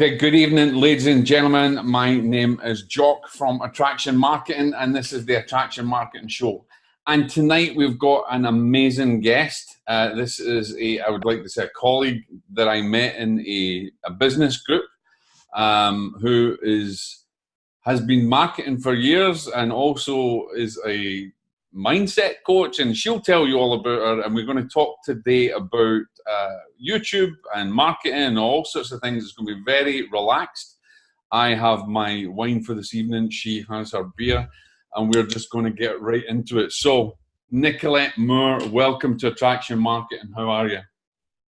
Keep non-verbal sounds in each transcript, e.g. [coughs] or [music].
Okay, good evening, ladies and gentlemen. My name is Jock from Attraction Marketing, and this is the Attraction Marketing Show. And tonight we've got an amazing guest. Uh, this is a, I would like to say, a colleague that I met in a, a business group um, who is has been marketing for years and also is a mindset coach, and she'll tell you all about her. And we're going to talk today about uh, YouTube and marketing and all sorts of things. It's going to be very relaxed. I have my wine for this evening. She has her beer, and we're just going to get right into it. So, Nicolette Moore, welcome to Attraction Marketing. How are you?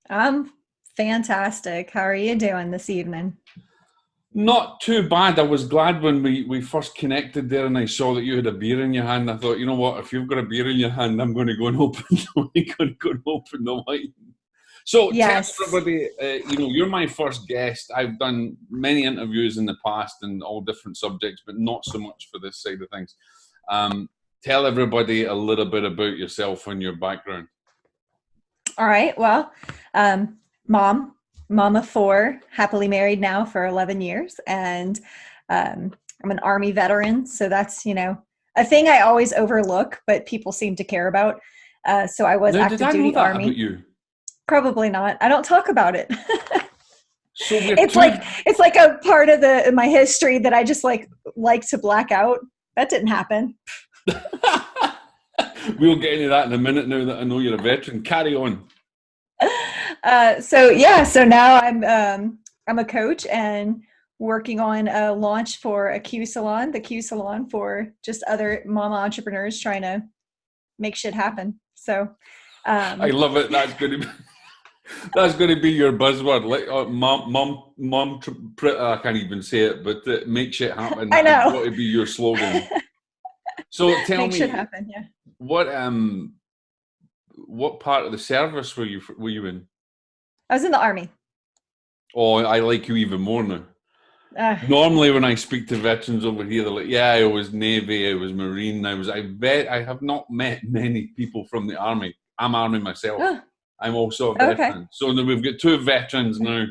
I'm fantastic. How are you doing this evening? Not too bad. I was glad when we, we first connected there and I saw that you had a beer in your hand. I thought, you know what, if you've got a beer in your hand, I'm going to go and [laughs] open the going to go and open the wine. So yes. tell everybody, uh, you know, you're my first guest. I've done many interviews in the past and all different subjects, but not so much for this side of things. Um, tell everybody a little bit about yourself and your background. All right. Well, um, mom, mama four, happily married now for 11 years. And um, I'm an Army veteran. So that's, you know, a thing I always overlook, but people seem to care about. Uh, so I was now, active duty Army. you? Probably not. I don't talk about it. so [laughs] it's like it's like a part of the my history that I just like like to black out. That didn't happen. [laughs] we'll get into that in a minute now that I know you're a veteran. Carry on. [laughs] Uh, so yeah, so now I'm um, I'm a coach and working on a launch for a Q salon, the Q salon for just other mama entrepreneurs trying to make shit happen. So um, I love it. That's going to be [laughs] that's going to be your buzzword. Like uh, mom, mom, mom. I can't even say it, but uh, make shit happen. [laughs] I know. What would be your slogan? so [laughs] tell make me, shit happen. Yeah. What um, what part of the service were you were you in? I was in the army. Oh, I like you even more now. Uh, Normally, when I speak to veterans over here, they're like, "Yeah, I was Navy, I was Marine, I was." I bet I have not met many people from the army. I'm army myself. Uh, I'm also a veteran. Okay. So we've got two veterans now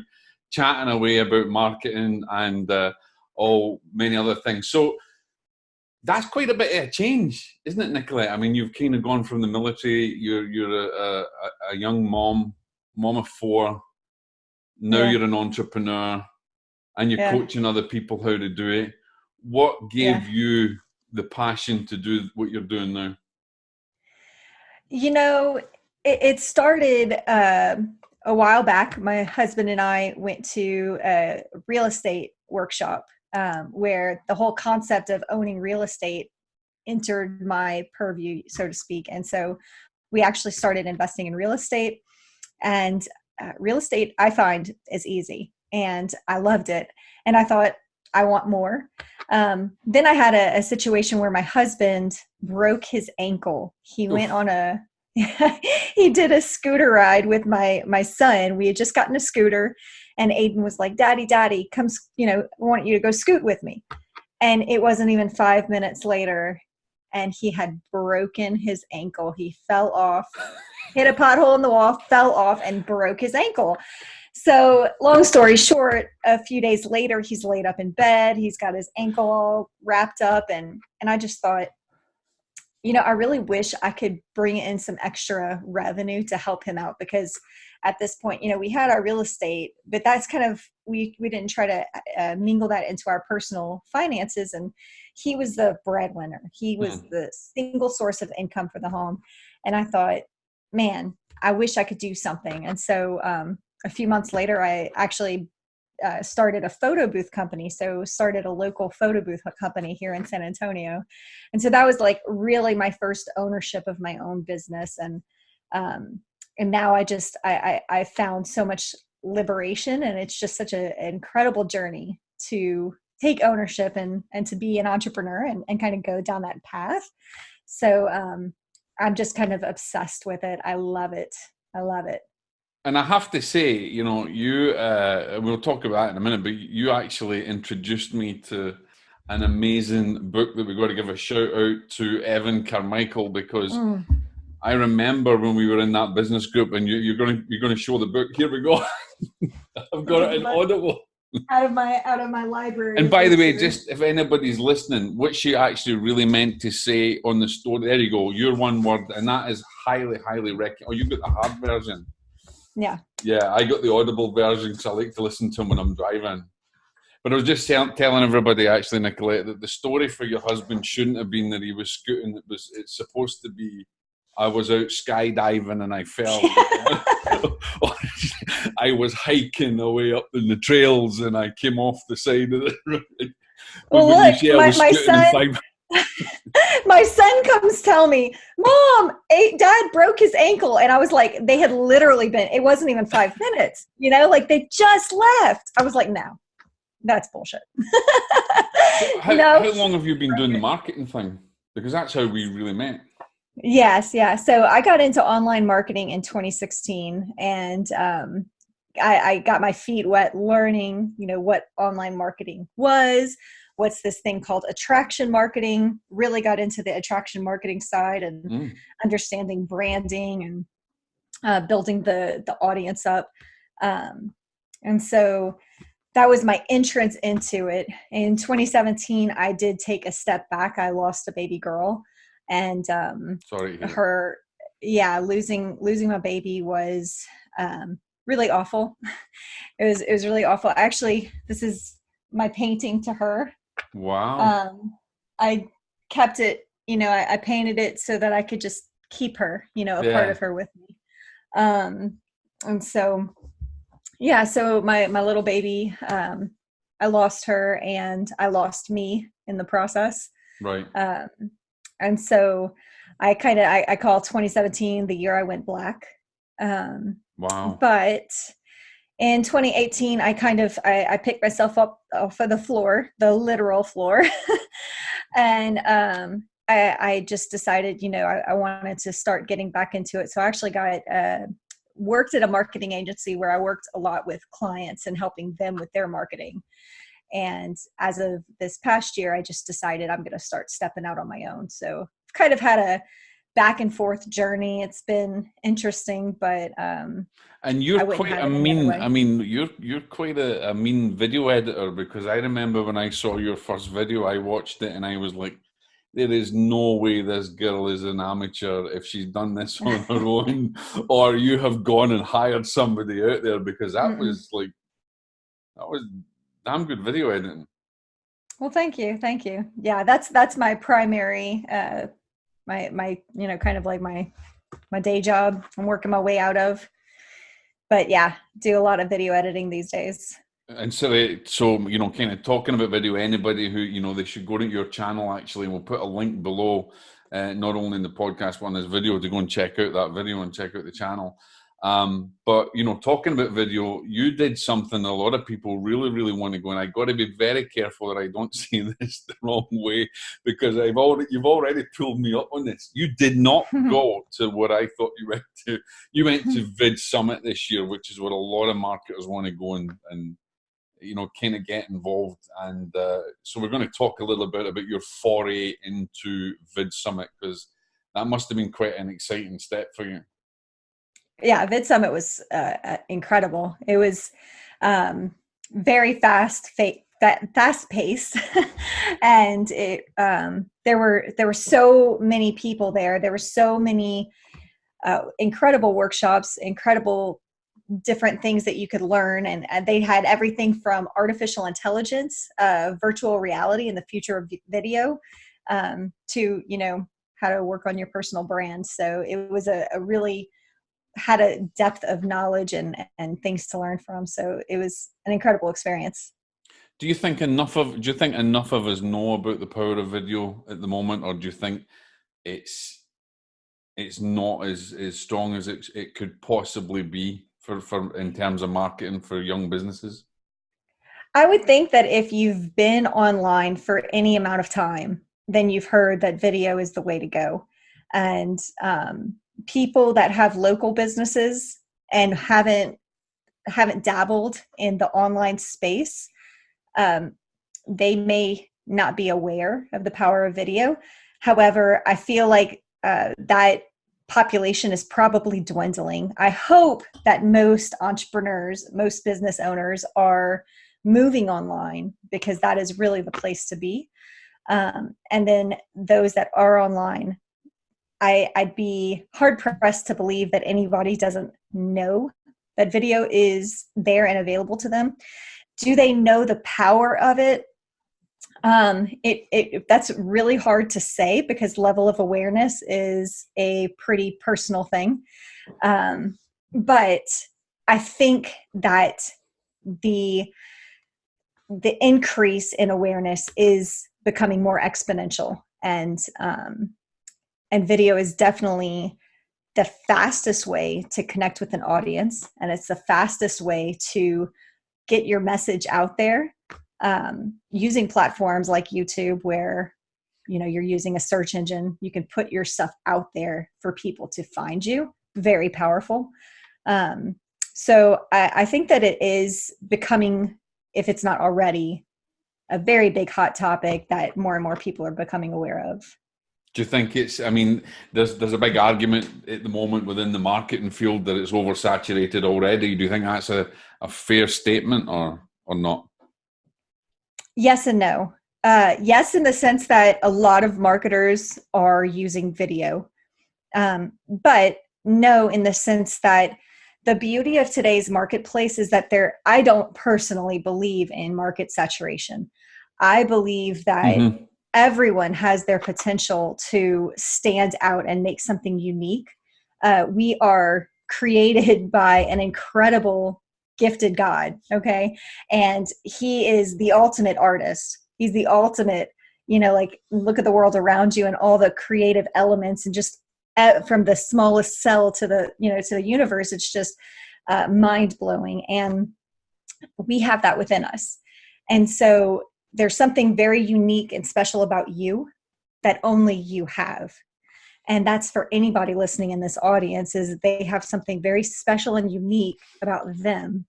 chatting away about marketing and uh, all many other things. So that's quite a bit of a change, isn't it, Nicolette? I mean, you've kind of gone from the military. You're you're a, a, a young mom mom of four. Now yeah. you're an entrepreneur and you're yeah. coaching other people how to do it. What gave yeah. you the passion to do what you're doing now? You know, it, it started uh, a while back. My husband and I went to a real estate workshop um, where the whole concept of owning real estate entered my purview, so to speak. And so we actually started investing in real estate and uh, real estate, I find, is easy. And I loved it. And I thought, I want more. Um, then I had a, a, situation where my husband broke his ankle. He Oof. went on a [laughs] he did a scooter ride with my my son. We had just gotten a scooter, and Aiden was like, "Daddy, Daddy, come, you know, I want you to go scoot with me." And it wasn't even five minutes later, and he had broken his ankle. He fell off [laughs] hit a pothole in the wall, fell off, and broke his ankle. So, long story short, a few days later, he's laid up in bed. He's got his ankle all wrapped up, and and I just thought, you know, I really wish I could bring in some extra revenue to help him out because at this point, you know, we had our real estate, but that's kind of we we didn't try to uh, mingle that into our personal finances, and he was the breadwinner. He was mm. the single source of income for the home, and I thought, man, I wish I could do something. And so um, a few months later, I actually uh, started a photo booth company. So started a local photo booth company here in San Antonio. And so that was like really my first ownership of my own business. And, um, and now I just, I, I, I found so much liberation and it's just such a, an incredible journey to take ownership and, and to be an entrepreneur and, and kind of go down that path. So, um, I'm just kind of obsessed with it. I love it. I love it. And I have to say, you know, you, uh, we'll talk about that in a minute, but you actually introduced me to an amazing book that we've got to give a shout out to Evan Carmichael because mm. I remember when we were in that business group and you, are going to, you're going to show the book. Here we go. [laughs] I've got it in Audible. Out of my out of my library. And by the way, just if anybody's listening, what she actually really meant to say on the story, there you go, your one word, and that is highly, highly recommend. Oh, you got the hard version. Yeah. Yeah, I got the audible version because I like to listen to them when I'm driving. But I was just telling everybody, actually, Nicolette, that the story for your husband shouldn't have been that he was scooting. It was. It's supposed to be. I was out skydiving and I fell. [laughs] [laughs] I was hiking away up in the trails and I came off the side of the [laughs] road. Well, look, my, my son. [laughs] my son comes tell me, "Mom, Dad broke his ankle," and I was like, "They had literally been. It wasn't even five minutes. You know, like they just left." I was like, "No, that's bullshit." how, no. how long have you been doing the marketing thing? Because that's how we really met. Yes, yeah. So I got into online marketing in 2016, and um, I, I got my feet wet learning, you know, what online marketing was. What's this thing called attraction marketing? Really got into the attraction marketing side and mm. understanding branding and uh, building the the audience up. Um, and so that was my entrance into it. In 2017, I did take a step back. I lost a baby girl and um, sorry her yeah losing losing my baby was um, really awful. [laughs] It was it was really awful. Actually this is my painting to her. Wow. Um, i kept it you know I, I, painted it so that i could just keep her you know a yeah. part of her with me. Um and so yeah so my my little baby um i lost her and i lost me in the process. Right. Um and so I kind of I, I, call 2017 the year I went black. Um, wow! But in 2018, I kind of I, I picked myself up off of the floor, the literal floor, [laughs] and um, I, I, just decided, you know, I, I, wanted to start getting back into it. So I actually got uh, worked at a marketing agency where I worked a lot with clients and helping them with their marketing. And as of this past year, I just decided I'm going to start stepping out on my own. So I've kind of had a back and forth journey. It's been interesting, but um, and you're quite a mean. I mean, you're you're quite a, a mean video editor because I remember when I saw your first video, I watched it and I was like, there is no way this girl is an amateur if she's done this [laughs] on her [laughs] own, or you have gone and hired somebody out there because that mm was like that was damn good video editing. Well, thank you, thank you. Yeah, that's that's my primary, uh, my my you know kind of like my my day job. I'm working my way out of, but yeah, do a lot of video editing these days. And so, so you know, kind of talking about video, anybody who you know they should go to your channel. Actually, we'll put a link below, uh, not only in the podcast, but on this video to go and check out that video and check out the channel. Um, but you know, talking about video, you did something a lot of people really, really want to go, and I got to be very careful that I don't [laughs] see this the wrong way because I've already you've already pulled me up on this. You did not [laughs] go to what I thought you went to. You went to [laughs] Vid Summit this year, which is what a lot of marketers want to go and and you know kind of get involved. And uh, so we're going to talk a little bit about your foray into Vid Summit because that must have been quite an exciting step for you yeah, Vid Summit was uh, uh, incredible. It was um, very fast, fa- fast paced, [laughs] and it um, there were there were so many people there. There were so many uh, incredible workshops, incredible different things that you could learn, and, and they had everything from artificial intelligence, uh, virtual reality, and the future of video, um, to you know how to work on your personal brand. So it was a, a really had a depth of knowledge and and things to learn from. So it was an incredible experience. Do you think enough of do you think enough of us know about the power of video at the moment, or do you think it's it's not as as strong as it it could possibly be for for in terms of marketing for young businesses? I would think that if you've been online for any amount of time, then you've heard that video is the way to go. And um, people that have local businesses and haven't haven't dabbled in the online space um, they may not be aware of the power of video however i feel like uh, that population is probably dwindling i hope that most entrepreneurs most business owners are moving online because that is really the place to be. Um, and then those that are online, I, I'd be hard pressed to believe that anybody doesn't know that video is there and available to them. Do they know the power of it? Um, it, it that's really hard to say because level of awareness is a pretty personal thing. Um, but I think that the the increase in awareness is becoming more exponential and um, and video is definitely the fastest way to connect with an audience and it's the fastest way to get your message out there um, using platforms like youtube where you know you're using a search engine you can put your stuff out there for people to find you. Very powerful. Um, so I, I think that it is becoming if it's not already a very big hot topic that more and more people are becoming aware of do you think it's? I mean, there's there's a big argument at the moment within the marketing field that it's oversaturated already. Do you think that's a, a fair statement or or not? Yes and no. Uh, yes, in the sense that a lot of marketers are using video, um, but no, in the sense that the beauty of today's marketplace is that there. I don't personally believe in market saturation. I believe that. Mm-hmm everyone has their potential to stand out and make something unique. Uh, we are created [laughs] by an incredible, gifted God, okay? And He is the ultimate artist. He's the ultimate, you know, like look at the world around you and all the creative elements and just uh, from the smallest cell to the, you know, to the universe. It's just uh, mind blowing. And we have that within us. And so there's something very unique and special about you that only you have and that's for anybody listening in this audience is they have something very special and unique about them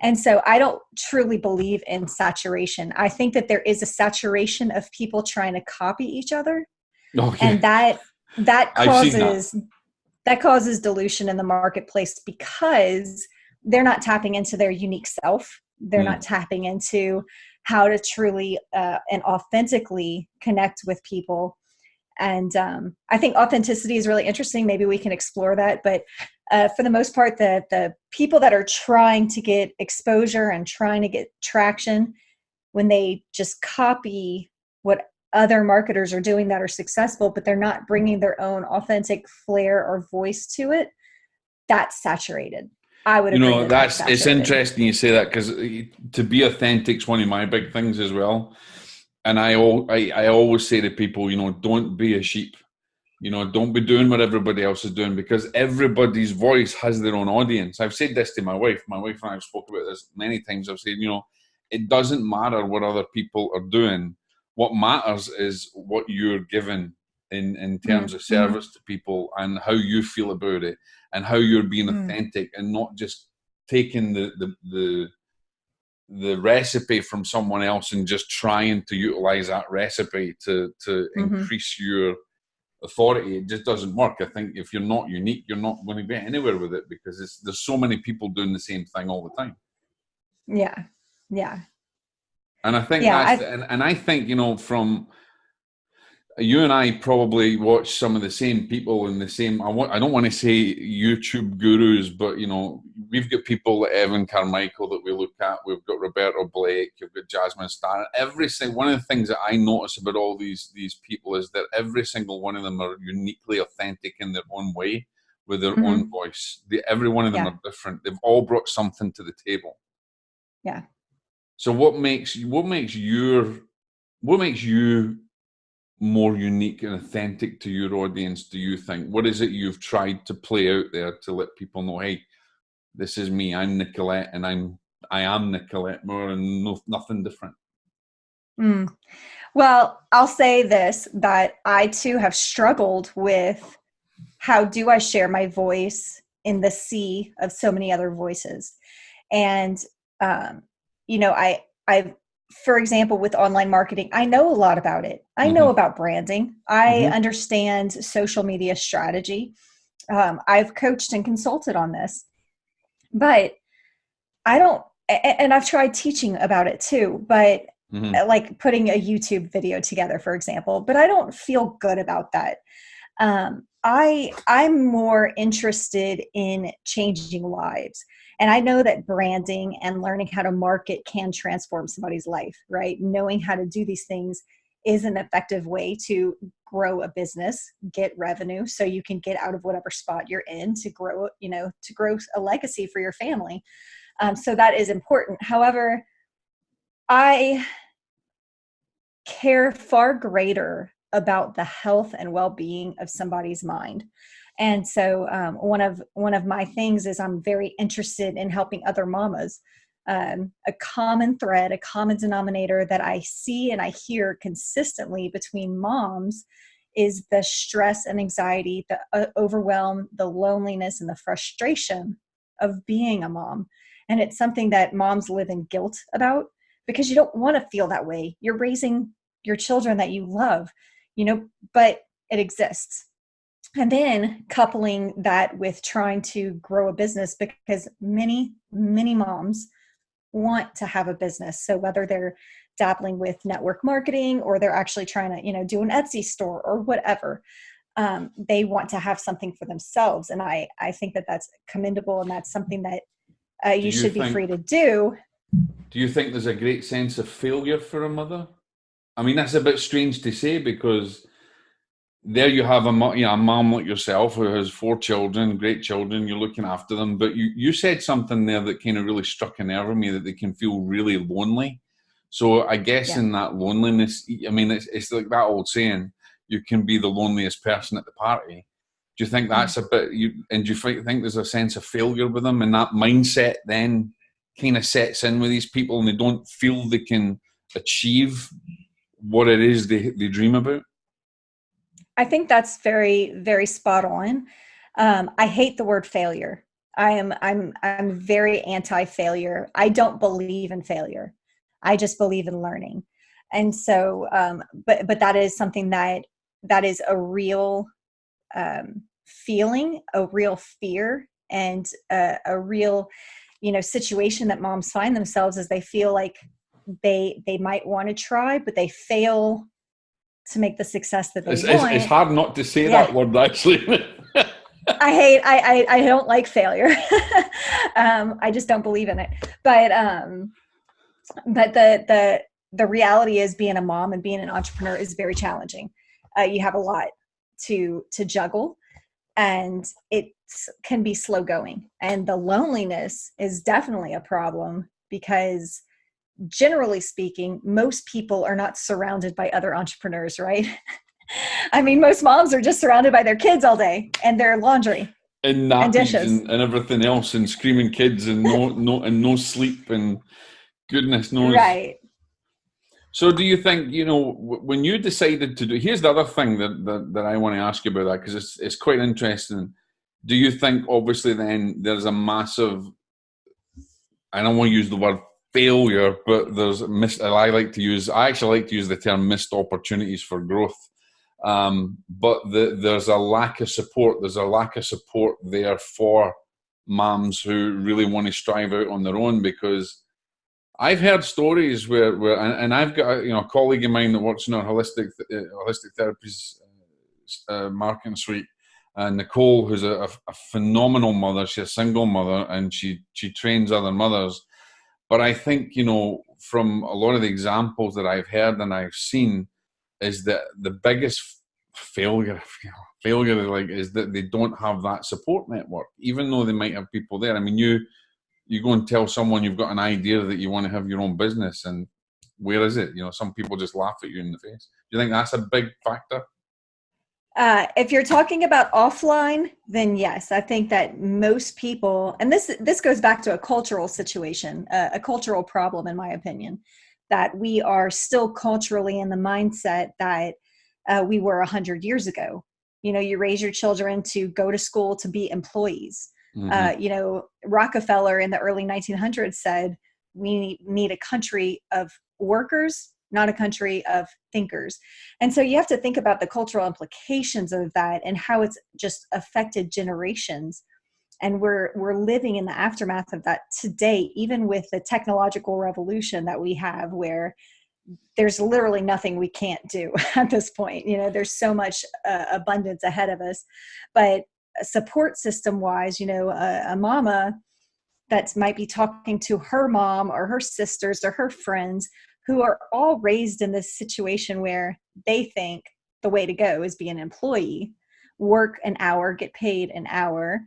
and so i don't truly believe in saturation i think that there is a saturation of people trying to copy each other okay. and that that causes that. that causes dilution in the marketplace because they're not tapping into their unique self they're mm. not tapping into how to truly uh, and authentically connect with people. And um, i think authenticity is really interesting. Maybe we can explore that. But uh, for the most part the, the people that are trying to get exposure and trying to get traction when they just copy what other marketers are doing that are successful but they're not bringing their own authentic flair or voice to it that's saturated I would. You know, that's it's interesting you say that because uh, to be authentic is one of my big things as well. And I, I, I always say to people, you know, don't be a sheep. You know, don't be doing what everybody else is doing because everybody's voice has their own audience. I've said this to my wife. My wife and I have spoken about this many times. I've said, you know, it doesn't matter what other people are doing. What matters is what you're given in in terms mm-hmm. of service to people and how you feel about it and how you're being mm. authentic and not just taking the, the the the recipe from someone else and just trying to utilize that recipe to to mm-hmm. increase your authority it just doesn't work i think if you're not unique you're not going to get anywhere with it because it's, there's so many people doing the same thing all the time yeah yeah and i think yeah, that's and, and i think you know from you and I probably watch some of the same people in the same. I want. I don't want to say YouTube gurus, but you know, we've got people like Evan Carmichael that we look at. We've got Roberto Blake. You've got Jasmine Star. Every single one of the things that I notice about all these these people is that every single one of them are uniquely authentic in their own way, with their mm-hmm. own voice. The, every one of them yeah. are different. They've all brought something to the table. Yeah. So what makes what makes your what makes you more unique and authentic to your audience do you think? What is it you've tried to play out there to let people know hey this is me i'm nicolette and i'm i am Nicolette Moore and no, nothing different mm. well i'll say this that i too have struggled with how do i share my voice in the sea of so many other voices? And um, you know i i've for example, with online marketing, I know a lot about it. I mm-hmm. know about branding. I mm-hmm. understand social media strategy. Um, I've coached and consulted on this, but I don't and I've tried teaching about it too, but mm-hmm. Uh, like putting a YouTube video together, for example, but I don't feel good about that. Um, I I'm more interested in changing lives. And I know that branding and learning how to market can transform somebody's life, right? Knowing how to do these things is an effective way to grow a business, get revenue so you can get out of whatever spot you're in to grow, you know, to grow a legacy for your family. Um, so that is important. However, I care far greater about the health and well-being of somebody's mind and so um, one of one of my things is i'm very interested in helping other mamas. Um, a common thread a common denominator that i see and i hear consistently between moms is the stress and anxiety the uh, overwhelm the loneliness and the frustration of being a mom. And it's something that moms live in guilt about because you don't want to feel that way. You're raising your children that you love you know but it exists and then coupling that with trying to grow a business because many many moms want to have a business. So whether they're dabbling with network marketing or they're actually trying to you know do an etsy store or whatever um, they want to have something for themselves. And i i think that that's commendable and that's something that uh, you, you, should think, be free to do. Do you think there's a great sense of failure for a mother? I mean that's a bit strange to say because there you have a, you know, a mom like yourself who has four children, great children, you're looking after them. But you, you said something there that kind of really struck a nerve in me that they can feel really lonely. So I guess yeah. in that loneliness, I mean, it's, it's like that old saying, you can be the loneliest person at the party. Do you think that's mm. a bit, you, and do you think there's a sense of failure with them and that mindset then kind of sets in with these people and they don't feel they can achieve what it is they, they dream about? I think that's very, very spot on. Um, I hate the word failure. I am, I'm, I'm very anti-failure. I don't believe in failure. I just believe in learning. And so, um, but, but that is something that, that is a real um, feeling, a real fear, and a, a real, you know, situation that moms find themselves as they feel like they they might want to try, but they fail to make the success that they it's, want. It's, it's hard not to say yeah. that word actually. [laughs] I hate. I, I, I don't like failure. [laughs] um, I just don't believe in it. But um, but the the the reality is being a mom and being an entrepreneur is very challenging. Uh, you have a lot to to juggle, and it can be slow going. And the loneliness is definitely a problem because generally speaking, most people are not surrounded by other entrepreneurs, right? [laughs] I mean, most moms are just surrounded by their kids all day and their laundry and, and dishes and, and, everything else, and screaming kids and no no and no sleep and goodness knows. Right. So, do you think you know when you decided to do? Here's the other thing that that, that I want to ask you about that because it's it's quite interesting. Do you think obviously then there's a massive I don't want to use the word failure, but there's missed. I like to use. I actually like to use the term missed opportunities for growth. Um, but the, there's a lack of support. There's a lack of support there for moms who really want to strive out on their own because I've heard stories where, where and, and I've got you know a colleague of mine that works in our holistic uh, holistic therapies uh, uh, marketing suite, and Nicole, who's a, a, phenomenal mother. She's a single mother, and she she trains other mothers. But I think, you know, from a lot of the examples that I've heard and I've seen, is that the biggest failure, [laughs] failure like is that they don't have that support network, even though they might have people there. I mean, you you go and tell someone you've got an idea that you want to have your own business, and where is it? You know, some people just laugh at you in the face. Do you think that's a big factor? Uh, if you're talking about offline, then yes, I think that most people, and this this goes back to a cultural situation, uh, a cultural problem, in my opinion, that we are still culturally in the mindset that uh, we were a hundred years ago. You know, you raise your children to go to school to be employees. Mm -hmm. you know, Rockefeller in the early 1900s said we need a country of workers not a country of thinkers. And so you have to think about the cultural implications of that and how it's just affected generations. and we're we're living in the aftermath of that today even with the technological revolution that we have where there's literally nothing we can't do [laughs] at this point you know there's so much uh, abundance ahead of us but support system wise you know a, a mama that might be talking to her mom or her sisters or her friends who are all raised in this situation where they think the way to go is be an employee work an hour get paid an hour.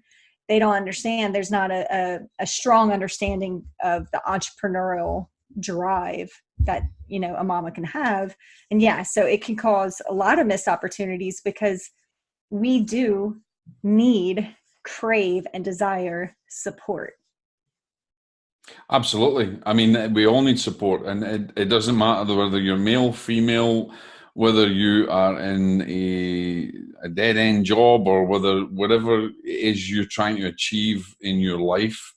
They don't understand there's not a, a, a strong understanding of the entrepreneurial drive that you know a mama can have. And yeah so it can cause a lot of missed opportunities because we do need crave and desire support absolutely. I mean we all need support and it, it doesn't matter whether you're male female whether you are in a, a dead end job or whether whatever it is you're trying to achieve in your life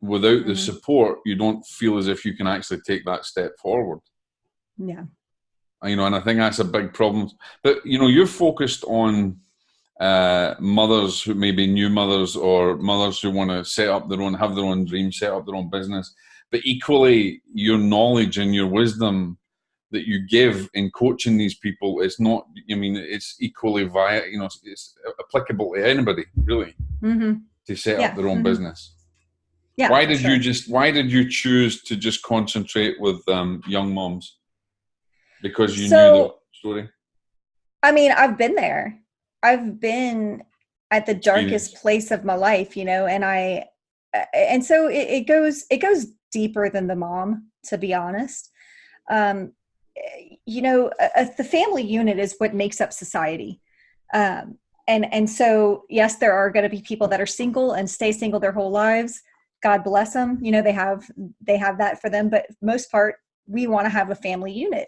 without the mm-hmm. support you don't feel as if you can actually take that step forward. Yeah. You know and i think that's a big problem. But you know you're focused on uh, mothers who may be new mothers or mothers who want to set up their own have their own dreams set up their own business but equally your knowledge and your wisdom that you give in coaching these people is not i mean it's equally via you know it's applicable to anybody really mm-hmm. to set yeah. up their own mm-hmm. business yeah, why did sure. you just why did you choose to just concentrate with um, young moms because you so, knew the story i mean i've been there i've been at the darkest place of my life you know and i and so it, it goes it goes deeper than the mom to be honest. Um, you know the family unit is what makes up society. Um, and and so yes there are going to be people that are single and stay single their whole lives. God bless them you know they have they have that for them but most part we want to have a family unit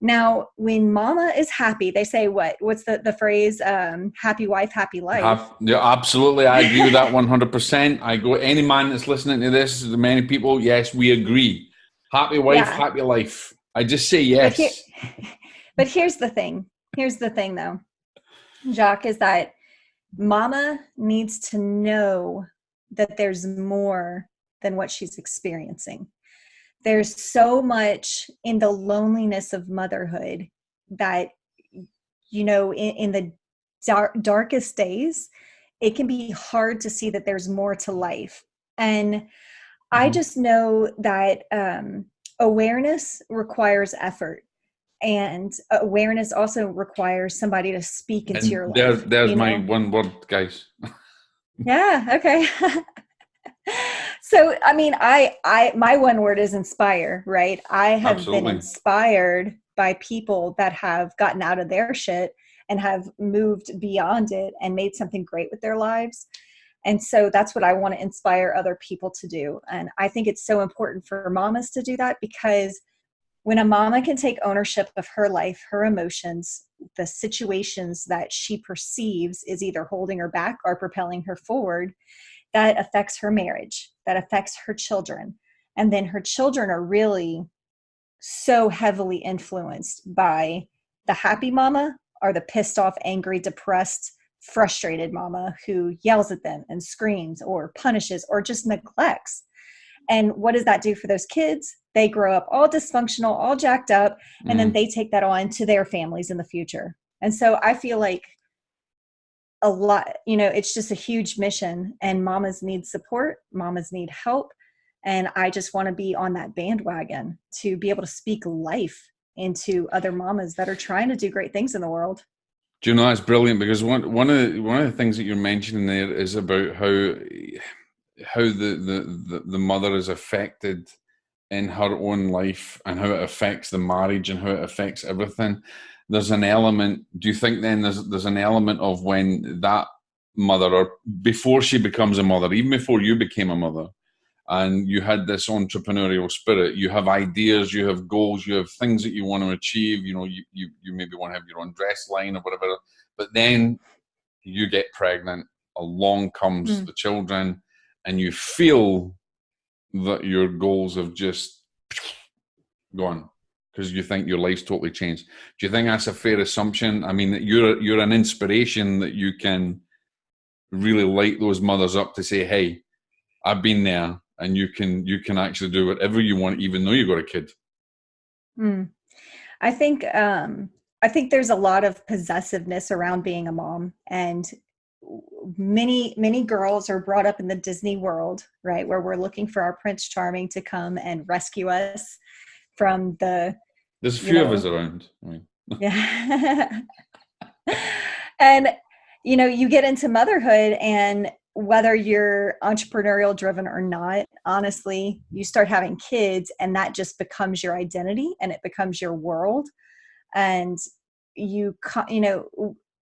now when mama is happy they say what? What's the the phrase um, happy wife happy life yeah absolutely. I agree with that 100% i go any man that's listening to this the many people yes we agree. Happy wife yeah. happy life. I just say yes. but, here, [laughs] but here's the thing. Here's the thing though. Jacques is that mama needs to know that there's more than what she's experiencing. There's so much in the loneliness of motherhood that, you know, in, in the dark, darkest days, it can be hard to see that there's more to life. And mm-hmm. I just know that um, awareness requires effort and awareness also requires somebody to speak into and your life. There's, there's my know? one word, guys. [laughs] yeah okay [laughs] so i mean i i my one word is inspire right? I have Absolutely. been inspired by people that have gotten out of their shit and have moved beyond it and made something great with their lives. And so that's what i want to inspire other people to do. And i think it's so important for mamas to do that because when a mama can take ownership of her life, her emotions, the situations that she perceives is either holding her back or propelling her forward, that affects her marriage, that affects her children. And then her children are really so heavily influenced by the happy mama or the pissed off, angry, depressed, frustrated mama who yells at them and screams or punishes or just neglects. And what does that do for those kids? they grow up all dysfunctional, all jacked up, and mm. then they take that on to their families in the future. And so I feel like a lot, you know, it's just a huge mission, and mamas need support, mamas need help. And I just want to be on that bandwagon to be able to speak life into other mamas that are trying to do great things in the world. Do you know that's brilliant because one one of the, one of the things that you're mentioning there is about how how the the the, the mother is affected in her own life and how it affects the marriage and how it affects everything there's an element do you think then there's there's an element of when that mother or before she becomes a mother even before you became a mother and you had this entrepreneurial spirit you have ideas you have goals you have things that you want to achieve you know you, you, you maybe want to have your own dress line or whatever but then you get pregnant along comes mm. the children and you feel that your goals have just gone because you think your life's totally changed. Do you think that's a fair assumption? I mean, you're you're an inspiration that you can really light those mothers up to say, "Hey, I've been there, and you can you can actually do whatever you want, even though you've got a kid." Mm. I think um, I think there's a lot of possessiveness around being a mom, and many many girls are brought up in the Disney world, right, where we're looking for our Prince Charming to come and rescue us from the. There's a few know, of us around. I mean. yeah, [laughs] and you know you get into motherhood and whether you're entrepreneurial driven or not honestly you start having kids and that just becomes your identity and it becomes your world and you you know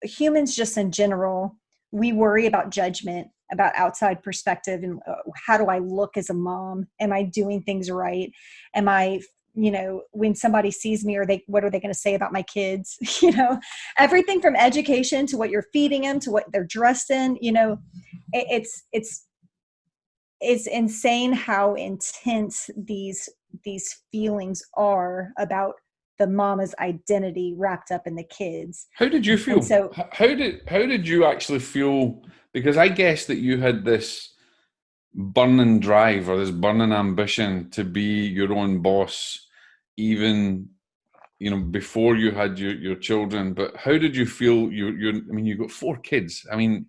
humans just in general we worry about judgment about outside perspective and uh, how do i look as a mom am i doing things right am i you know when somebody sees me or they what are they going to say about my kids? [laughs] You know everything from education to what you're feeding them to what they're dressed in you know it, it's it's it's insane how intense these these feelings are about the mama's identity wrapped up in the kids. How did you feel? and so how did how did you actually feel? Because i guess that you had this burning drive or this burning ambition to be your own boss even you know before you had your, your children but how did you feel you you i mean you got four kids. I mean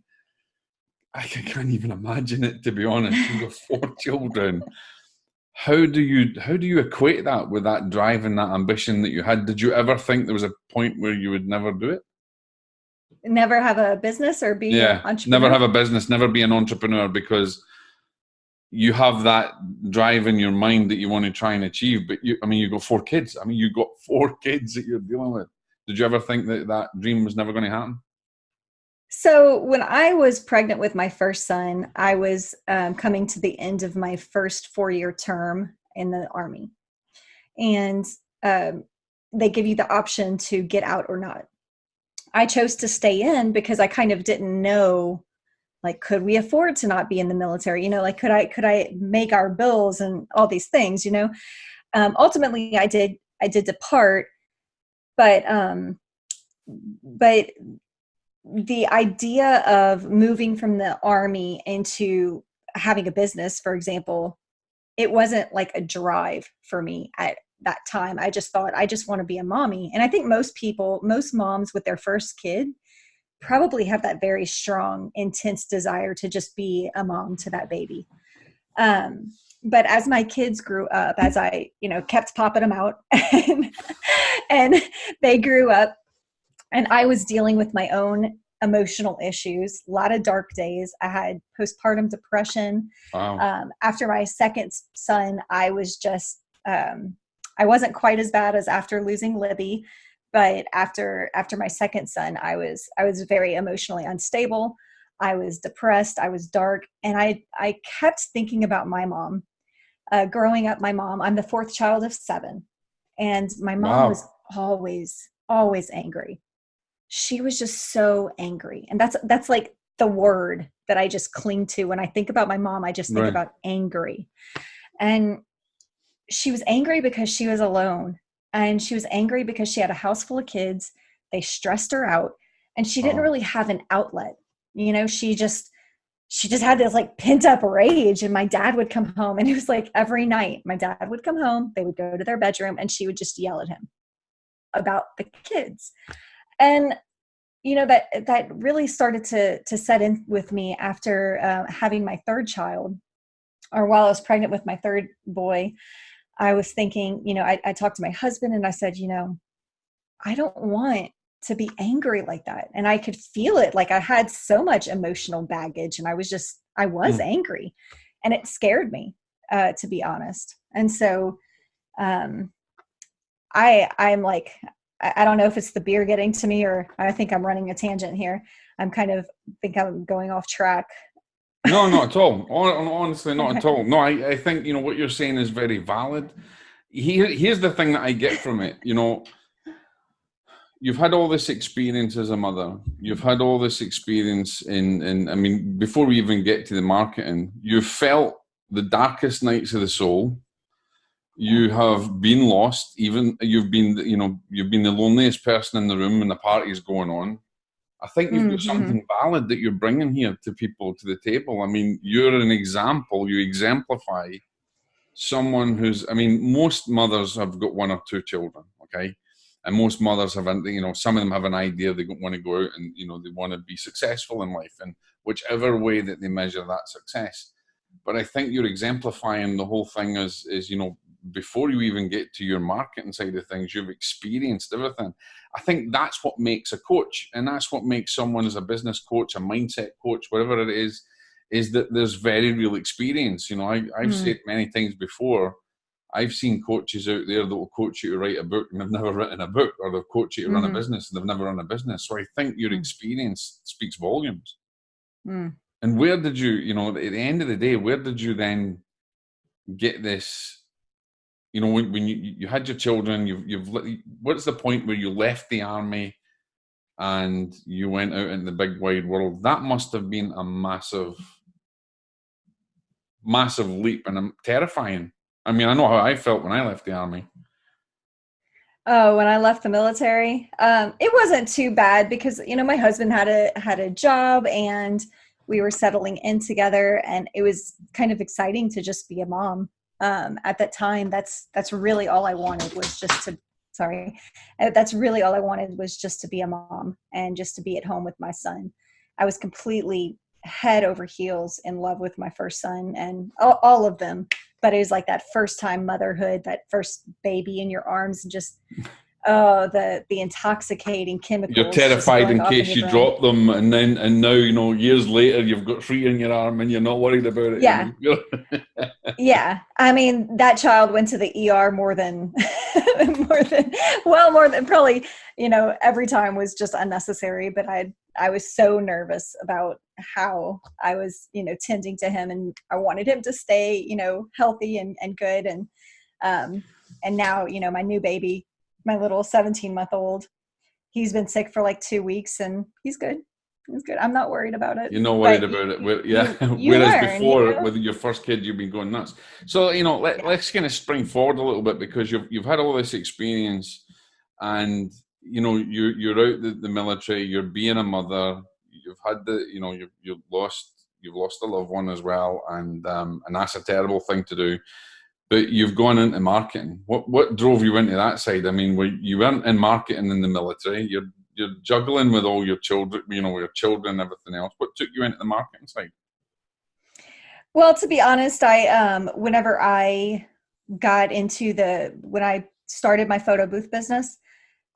i [laughs] can't even imagine it to be honest. You got four [laughs] children. How do you how do you equate that with that drive and that ambition that you had? Did you ever think there was a point where you would never do it? Never have a business or be yeah never have a business never be an entrepreneur because you have that drive in your mind that you want to try and achieve but you i mean you got four kids. I mean you got [laughs] four kids that you're dealing with. Did you ever think that that dream was never going to happen? So when i was pregnant with my first son i was um, coming to the end of my first four year term in the army. And um, they give you the option to get out or not. I chose to stay in because i kind of didn't know like could we afford to not be in the military? You know like could i could i make our bills and all these things you know? Um, ultimately i did i did depart but um but the idea of moving from the army into having a business for example it wasn't like a drive for me at that time. I just thought i just want to be a mommy. And i think most people most moms with their first kid probably have that very strong, intense desire to just be a mom to that baby. Um, but as my kids grew up, as I, you know, kept popping them out [laughs] and, and they grew up and I was dealing with my own emotional issues, a lot of dark days. I had postpartum depression. Wow. Um, after my second son, I was just, um, I wasn't quite as bad as after losing Libby, but after after my second son i was i was very emotionally unstable. I was depressed. I was dark. And i i kept thinking about my mom. Uh, growing up my mom i'm the fourth child of seven. And my mom wow. was always always angry. She was just so angry. And that's that's like the word that i just cling to. When i think about my mom i just think right. about angry. And she was angry because she was alone and she was angry because she had a house full of kids. They stressed her out and she didn't oh. really have an outlet. You know she just she just had this like pent up rage and my dad would come home and it was like every night my dad would come home they would go to their bedroom and she would just yell at him about the kids. And you know that that really started to to set in with me after uh, having my third child or while i was pregnant with my third boy I was thinking, you know, I, I talked to my husband and I said, you know, I don't want to be angry like that. And I could feel it. Like I had so much emotional baggage and I was just, I was mm. angry and it scared me, uh, to be honest. And so, um, I, I'm like, I don't know if it's the beer getting to me or I think I'm running a tangent here. I'm kind of think I'm going off track no, not at all. Honestly, not at all. No, I, I think you know what you're saying is very valid. Here, here's the thing that I get from it. You know, you've had all this experience as a mother. You've had all this experience in, in. I mean, before we even get to the marketing, you've felt the darkest nights of the soul. You have been lost. Even you've been, you know, you've been the loneliest person in the room when the party's going on I think you've got mm-hmm. something valid that you're bringing here to people to the table. I mean, you're an example. You exemplify someone who's. I mean, most mothers have got one or two children. Okay, and most mothers have, you know, some of them have an idea they want to go out and you know they want to be successful in life, and whichever way that they measure that success. But I think you're exemplifying the whole thing as is you know before you even get to your marketing side of things, you've experienced everything. I think that's what makes a coach, and that's what makes someone as a business coach, a mindset coach, whatever it is, is that there's very real experience. You know, I, have mm. said many times before, I've seen coaches out there that will coach you to write a book and they've [laughs] never written a book, or they'll coach you to mm-hmm. run a mm-hmm. business and they've never run a business. So I think your mm. experience speaks volumes. Mm. And where did you, you know, at the end of the day, where did you then get this you know, when, when you, you had your children, you've, you've, what's the point where you left the army and you went out in the big wide world? That must have been a massive, massive leap and terrifying. I mean, I know how I felt when I left the army. Oh, when I left the military, um, it wasn't too bad because you know my husband had a had a job and we were settling in together, and it was kind of exciting to just be a mom um, at that time that's that's really all i wanted was just to sorry uh, that's really all i wanted was just to be a mom and just to be at home with my son. I was completely head over heels in love with my first son and all, all of them but it was like that first time motherhood that first baby in your arms and just oh the the intoxicating chemicals you're terrified in case in you drop them and then and now you know years later you've got three in your arm and you're not worried about it yeah. [laughs] yeah. I mean that child went to the er more than [laughs] more than well more than probably you know every time was just unnecessary but i i was so nervous about how i was you know tending to him and i wanted him to stay you know healthy and and good and um and now you know my new baby my little 17 month old. He's been sick for like two weeks and he's good. He's good. I'm not worried about it. You're not worried but about it. Yeah. You, you [laughs] Whereas learn, before, you know? with your first kid, you've been going nuts. So, you know, let, us kind of spring forward a little bit because you've, you've had all this experience and, you know, you, you're out the, the military, you're being a mother, you've had the, you know, you've, you've lost, you've lost a loved one as well. And, um, and that's a terrible thing to do but you've gone into marketing. What what drove you into that side? I mean, were, you weren't in marketing in the military. You're you're juggling with all your children, you know, your children and everything else. What took you into the marketing side? Well, to be honest, I um, whenever I got into the when I started my photo booth business,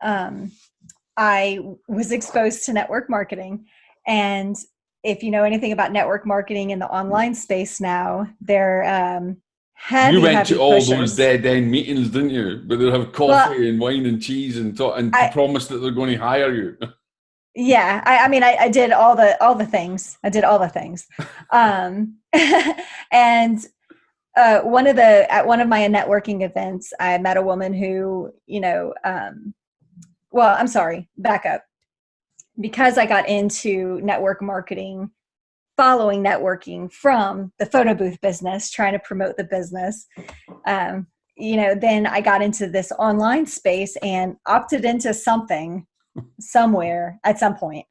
um, I was exposed to network marketing, and if you know anything about network marketing in the online space now, there um, Heavy, you went to all pushers. those dead end meetings, didn't you? But they'd have coffee well, and wine and cheese and talk, and I, promise that they're going to hire you. yeah, I, I mean, I, I, did all the all the things. I did all the things, [laughs] um, [laughs] and uh, one of the at one of my networking events, I met a woman who, you know, um, well, I'm sorry, back up, because I got into network marketing following networking from the photo booth business, trying to promote the business. Um, you know, then I got into this online space and opted into something somewhere at some point.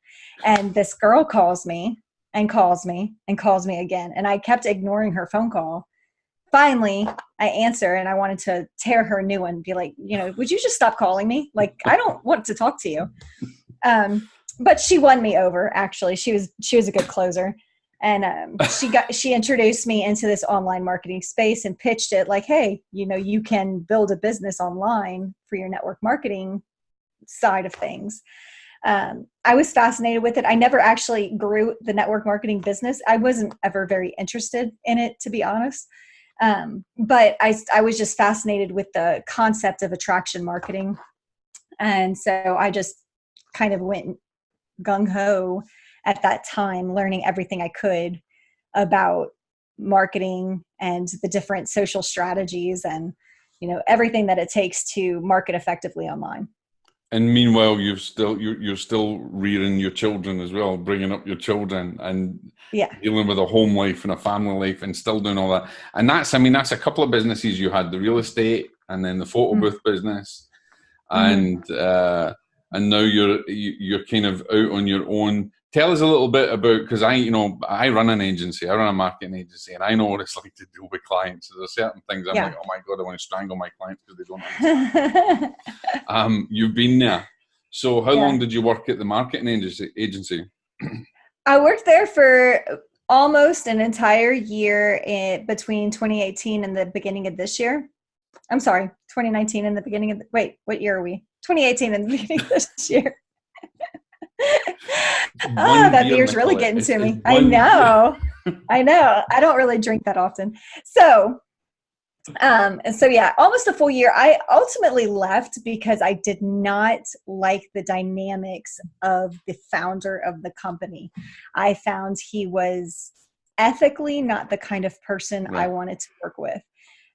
And this girl calls me and calls me and calls me again. And I kept ignoring her phone call. Finally, I answer and I wanted to tear her new one, be like, you know, would you just stop calling me? Like, I don't want to talk to you. Um, but she won me over actually. She was she was a good closer and um, she got she introduced me into this online marketing space and pitched it like hey you know you can build a business online for your network marketing side of things. Um, i was fascinated with it. I never actually grew the network marketing business. I wasn't ever very interested in it to be honest. Um, but I, I was just fascinated with the concept of attraction marketing. And so i just kind of went gung-ho at that time learning everything I could about marketing and the different social strategies and you know everything that it takes to market effectively online and meanwhile you've still you're, you're still rearing your children as well bringing up your children and yeah dealing with a home life and a family life and still doing all that and that's i mean that's a couple of businesses you had the real estate and then the photo mm-hmm. booth business and mm-hmm. uh and now you're you're kind of out on your own. Tell us a little bit about because I, you know, I run an agency, I run a marketing agency, and I know what it's [laughs] like to deal with clients. There's certain things I'm yeah. like, oh my god, I want to strangle my clients because they don't. Understand. [laughs] um, you've been there. So how yeah. long did you work at the marketing agency? I worked there for almost an entire year in between 2018 and the beginning of this year. I'm sorry, 2019 and the beginning of the, wait, what year are we? 2018 and the beginning of this year. Oh, that beer beer's really getting to me. I know. [laughs] I know. I don't really drink that often. So, um, and so yeah, almost a full year. I ultimately left because I did not like the dynamics of the founder of the company. I found he was ethically not the kind of person right. I wanted to work with.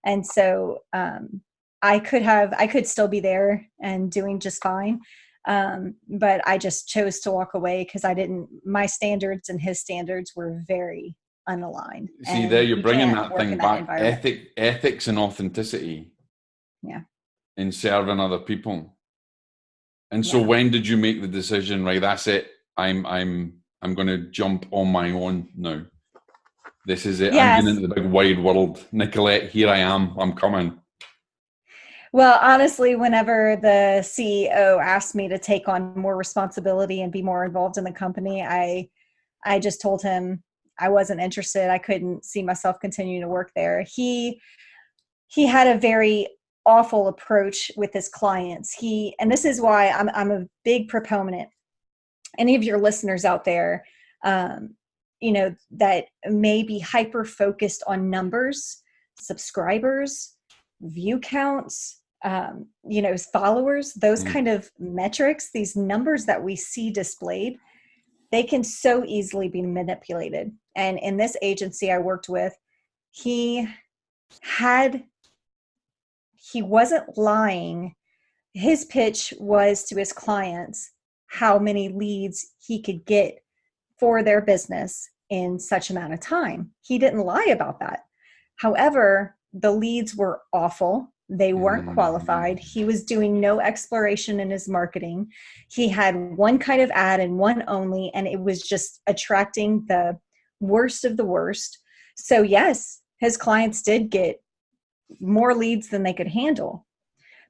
And so um, I could have, I could still be there and doing just fine. Um, but I just chose to walk away because I didn't, my standards and his standards were very unaligned. See, there you're bringing that thing back ethic, ethics and authenticity. Yeah. In serving other people. And so yeah. when did you make the decision, right? That's it. I'm, I'm, I'm going to jump on my own now. This is it. Yes. I'm going into the big wide world. Nicolette, here I am. I'm coming. Well, honestly, whenever the CEO asked me to take on more responsibility and be more involved in the company, I I just told him I wasn't interested. I couldn't see myself continuing to work there. He he had a very awful approach with his clients. He and this is why I'm I'm a big proponent. Any of your listeners out there, um, you know that may be hyper focused on numbers subscribers view counts um, you know followers those mm. kind of metrics these numbers that we see displayed they can so easily be manipulated and in this agency i worked with he had he wasn't lying his pitch was to his clients how many leads he could get for their business in such amount of time. He didn't lie about that. However, the leads were awful. They weren't qualified. He was doing no exploration in his marketing. He had one kind of ad and one only, and it was just attracting the worst of the worst. So, yes, his clients did get more leads than they could handle,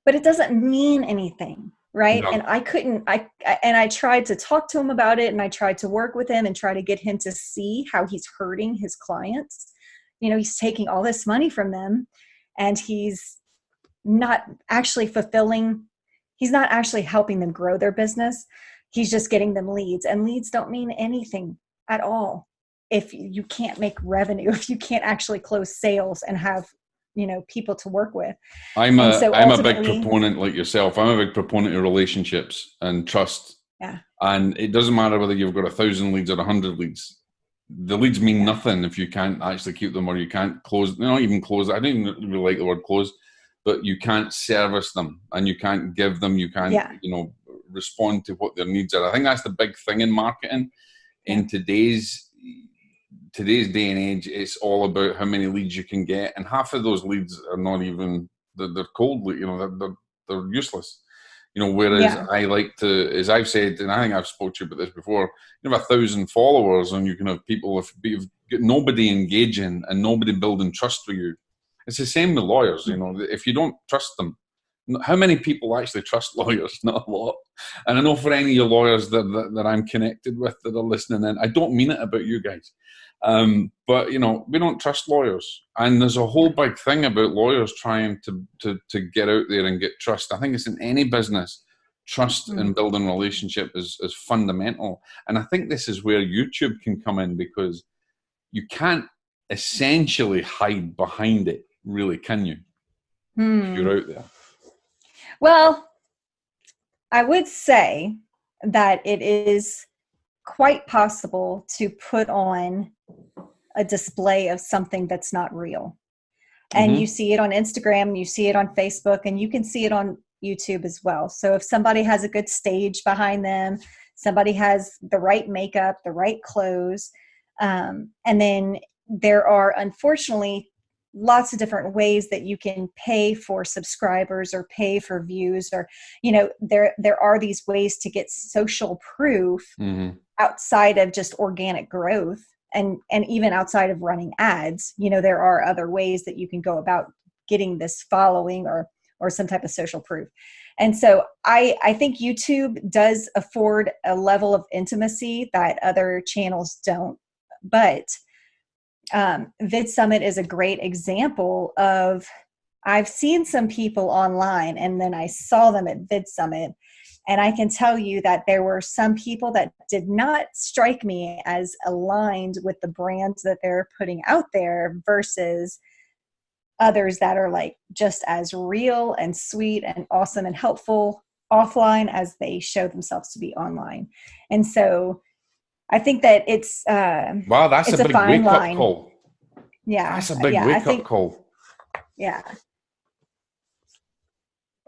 but it doesn't mean anything right no. and i couldn't I, I and i tried to talk to him about it and i tried to work with him and try to get him to see how he's hurting his clients you know he's taking all this money from them and he's not actually fulfilling he's not actually helping them grow their business. He's just getting them leads and leads don't mean anything at all if you can't make revenue [laughs] if you can't actually close sales and have you know people to work with. I'm a so i'm a big proponent like yourself i'm a big proponent of relationships and trust. Yeah. And it doesn't matter whether you've got a thousand leads or a hundred leads. The leads mean yeah. nothing if you can't actually keep them or you can't close They're not even close i don't even really like the word close but you can't service them and you can't give them you can't yeah. you know respond to what their needs are i think that's the big thing in marketing in today's today's day and age, it's all about how many leads you can get, and half of those leads are not even they're, they're cold. You know, they're, they're, they're useless. You know, whereas yeah. I like to, as I've said, and I think I've spoke to you about this before. You have a thousand followers, and you can have people if you've got nobody engaging and nobody building trust with you. It's the same with lawyers. You know, if you don't trust them, how many people actually trust [laughs] lawyers? Not a lot. And I know for any of your lawyers that, that, that I'm connected with that are listening in, I don't mean it about you guys. Um, but you know, we don't trust lawyers, and there's a whole big thing about lawyers trying to to to get out there and get trust. I think it's in any business. Trust mm. and building relationship is is fundamental, and I think this is where YouTube can come in because you can't essentially hide behind it, really, can you? Mm. you're out there. Well, I would say that it is quite possible to put on a display of something that's not real. And mm-hmm. you see it on Instagram, you see it on Facebook, and you can see it on YouTube as well. So if somebody has a good stage behind them, somebody has the right makeup, the right clothes, um, and then there are unfortunately lots of different ways that you can pay for subscribers or pay for views or you know there there are these ways to get social proof mm-hmm. outside of just organic growth and and even outside of running ads you know there are other ways that you can go about getting this following or or some type of social proof and so i i think youtube does afford a level of intimacy that other channels don't but um, vid summit is a great example of i've seen some people online and then i saw them at vid summit and I can tell you that there were some people that did not strike me as aligned with the brands that they're putting out there versus others that are like just as real and sweet and awesome and helpful offline as they show themselves to be online. And so I think that it's uh, wow, that's it's a, a big wake line. up call. Yeah, that's a big yeah, wake think, up call. Yeah,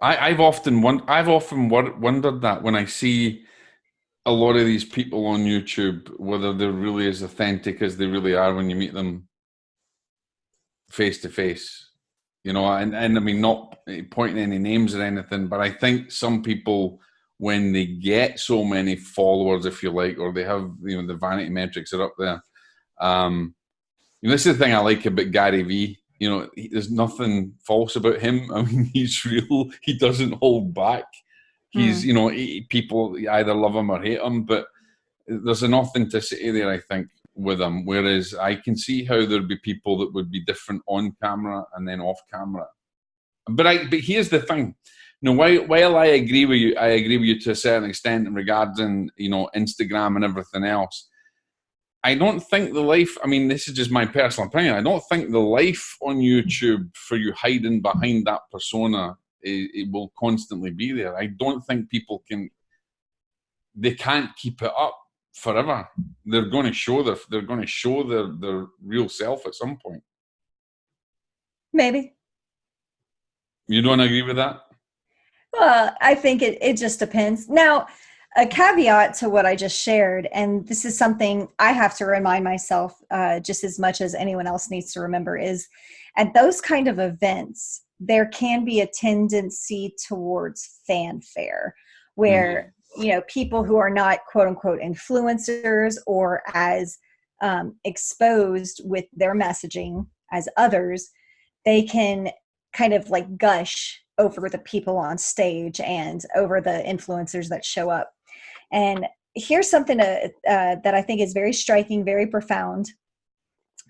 I, I've often won- I've often wondered that when I see a lot of these people on YouTube, whether they're really as authentic as they really are when you meet them face to face. You know, and, and I mean, not pointing any names or anything, but I think some people, when they get so many followers, if you like, or they have, you know, the vanity metrics are up there. Um, you know, this is the thing I like about Gary Vee you know, he, there's nothing false about him. [laughs] I mean, he's real. He doesn't hold back. He's, mm. you know, he, people either love him or hate him, but there's an authenticity there, I think, with him. Whereas I can see how there'd be people that would be different on camera and then off camera. But I, but here's the thing. Know, while, while I agree with you, I agree with you to a certain extent in regarding, you know, Instagram and everything else I don't think the life, I mean, this is just my personal opinion. I don't think the life on YouTube for you hiding behind that persona, it, it will constantly be there. I don't think people can, they can't keep it up forever. They're going to show their, they're going to show their, their real self at some point. Maybe. You don't agree with that? Well, I think it, it just depends. Now, a caveat to what I just shared, and this is something I have to remind myself uh, just as much as anyone else needs to remember is at those kind of events, there can be a tendency towards fanfare where, mm-hmm. you know, people who are not quote unquote influencers or as um, exposed with their messaging as others, they can kind of like gush over the people on stage and over the influencers that show up and here's something to, uh, that I think is very striking, very profound.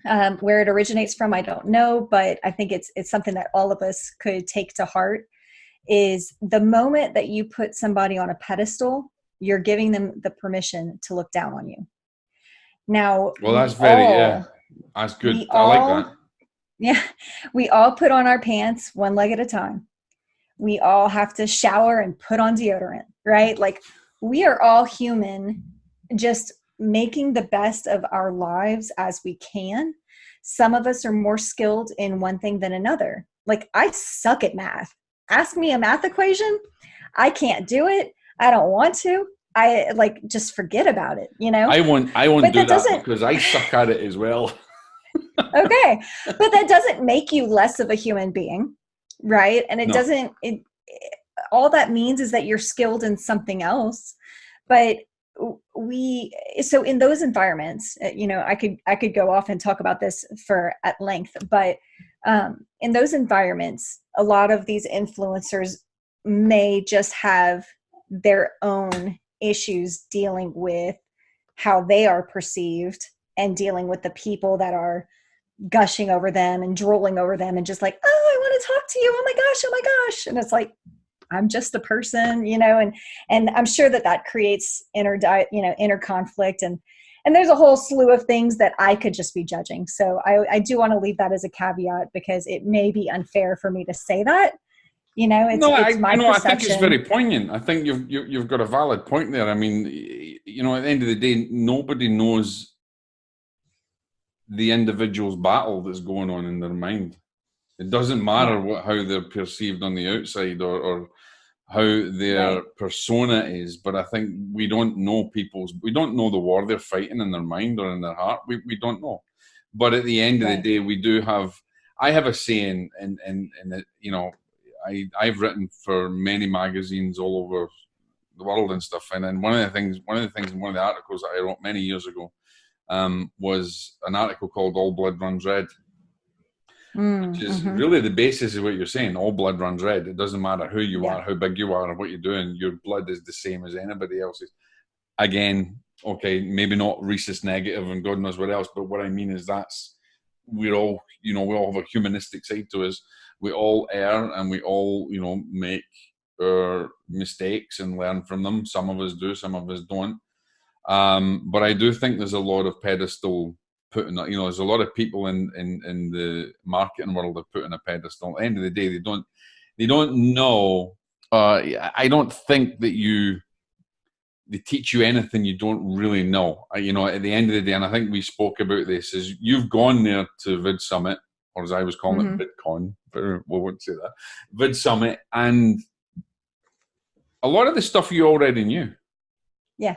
Um, where it originates from, I don't know, but I think it's it's something that all of us could take to heart. Is the moment that you put somebody on a pedestal, you're giving them the permission to look down on you. Now, well, that's very all, yeah, that's good. I all, like that. [laughs] Yeah, we all put on our pants one leg at a time. We all have to shower and put on deodorant, right? Like we are all human, just making the best of our lives as we can. Some of us are more skilled in one thing than another. Like, I suck at math. Ask me a math equation, I can't do it. I don't want to. I like just forget about it, you know? I won't I won't but do that, that because I suck at it as well. [laughs] okay. But that doesn't make you less of a human being, right? And it no. doesn't it all that means is that you're skilled in something else but we so in those environments uh, you know i could i could go off and talk about this for at length but um, in those environments a lot of these influencers may just have their own issues dealing with how they are perceived and dealing with the people that are gushing over them and drooling over them and just like oh i want to talk to you oh my gosh oh my gosh and it's like I'm just a person, you know, and and I'm sure that that creates inner di- you know inner conflict and and there's a whole slew of things that I could just be judging. So I, I do want to leave that as a caveat because it may be unfair for me to say that. You know, it's, no, it's I, my no, I think it's very poignant. I think you've you, have you have got a valid point there. I mean, you know, at the end of the day, nobody knows the individual's battle that's going on in their mind. It doesn't matter what how they're perceived on the outside or, or how their right. persona is, but I think we don't know people's we don't know the war they're fighting in their mind or in their heart. We we don't know. But at the end right. of the day, we do have I have a saying, and and and you know, I I've written for many magazines all over the world and stuff. And then one of the things, one of the things in one of the articles that I wrote many years ago um, was an article called "All Blood Runs Red," mm, which is mm-hmm. really the basis of what you're saying. All blood runs red. It doesn't matter who you yeah. are, how big you are, or what you're doing. Your blood is the same as anybody else's. Again, okay, maybe not rhesus negative and God knows what else, but what I mean is that's we're all, you know, we all have a humanistic side to us. We all err and we all, you know, make our mistakes and learn from them. Some of us do, some of us don't. Um, but I do think there's a lot of pedestal putting, you know, there's a lot of people in, in, in the marketing world that put in a pedestal. At the end of the day, they don't, they don't know. Uh, I don't think that you, they teach you anything you don't really know. You know, at the end of the day, and I think we spoke about this, is you've gone there to Vid Summit, or as I was calling mm-hmm. it, VidCon, but we won't say that, Vid Summit, and a lot of the stuff you already knew. Yeah.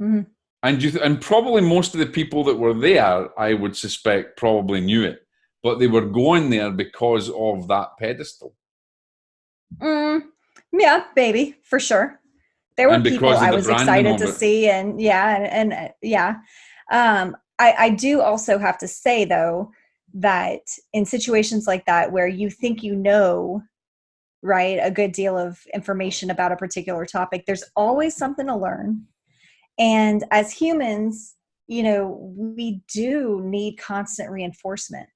Mm-hmm. And you, th- and probably most of the people that were there, I would suspect, probably knew it, but they were going there because of that pedestal. Mm, yeah, baby, for sure there were people I was excited to see, and yeah, and, and uh, yeah. Um, I, I do also have to say though that in situations like that where you think you know right a good deal of information about a particular topic there's always something to learn and as humans you know we do need constant reinforcement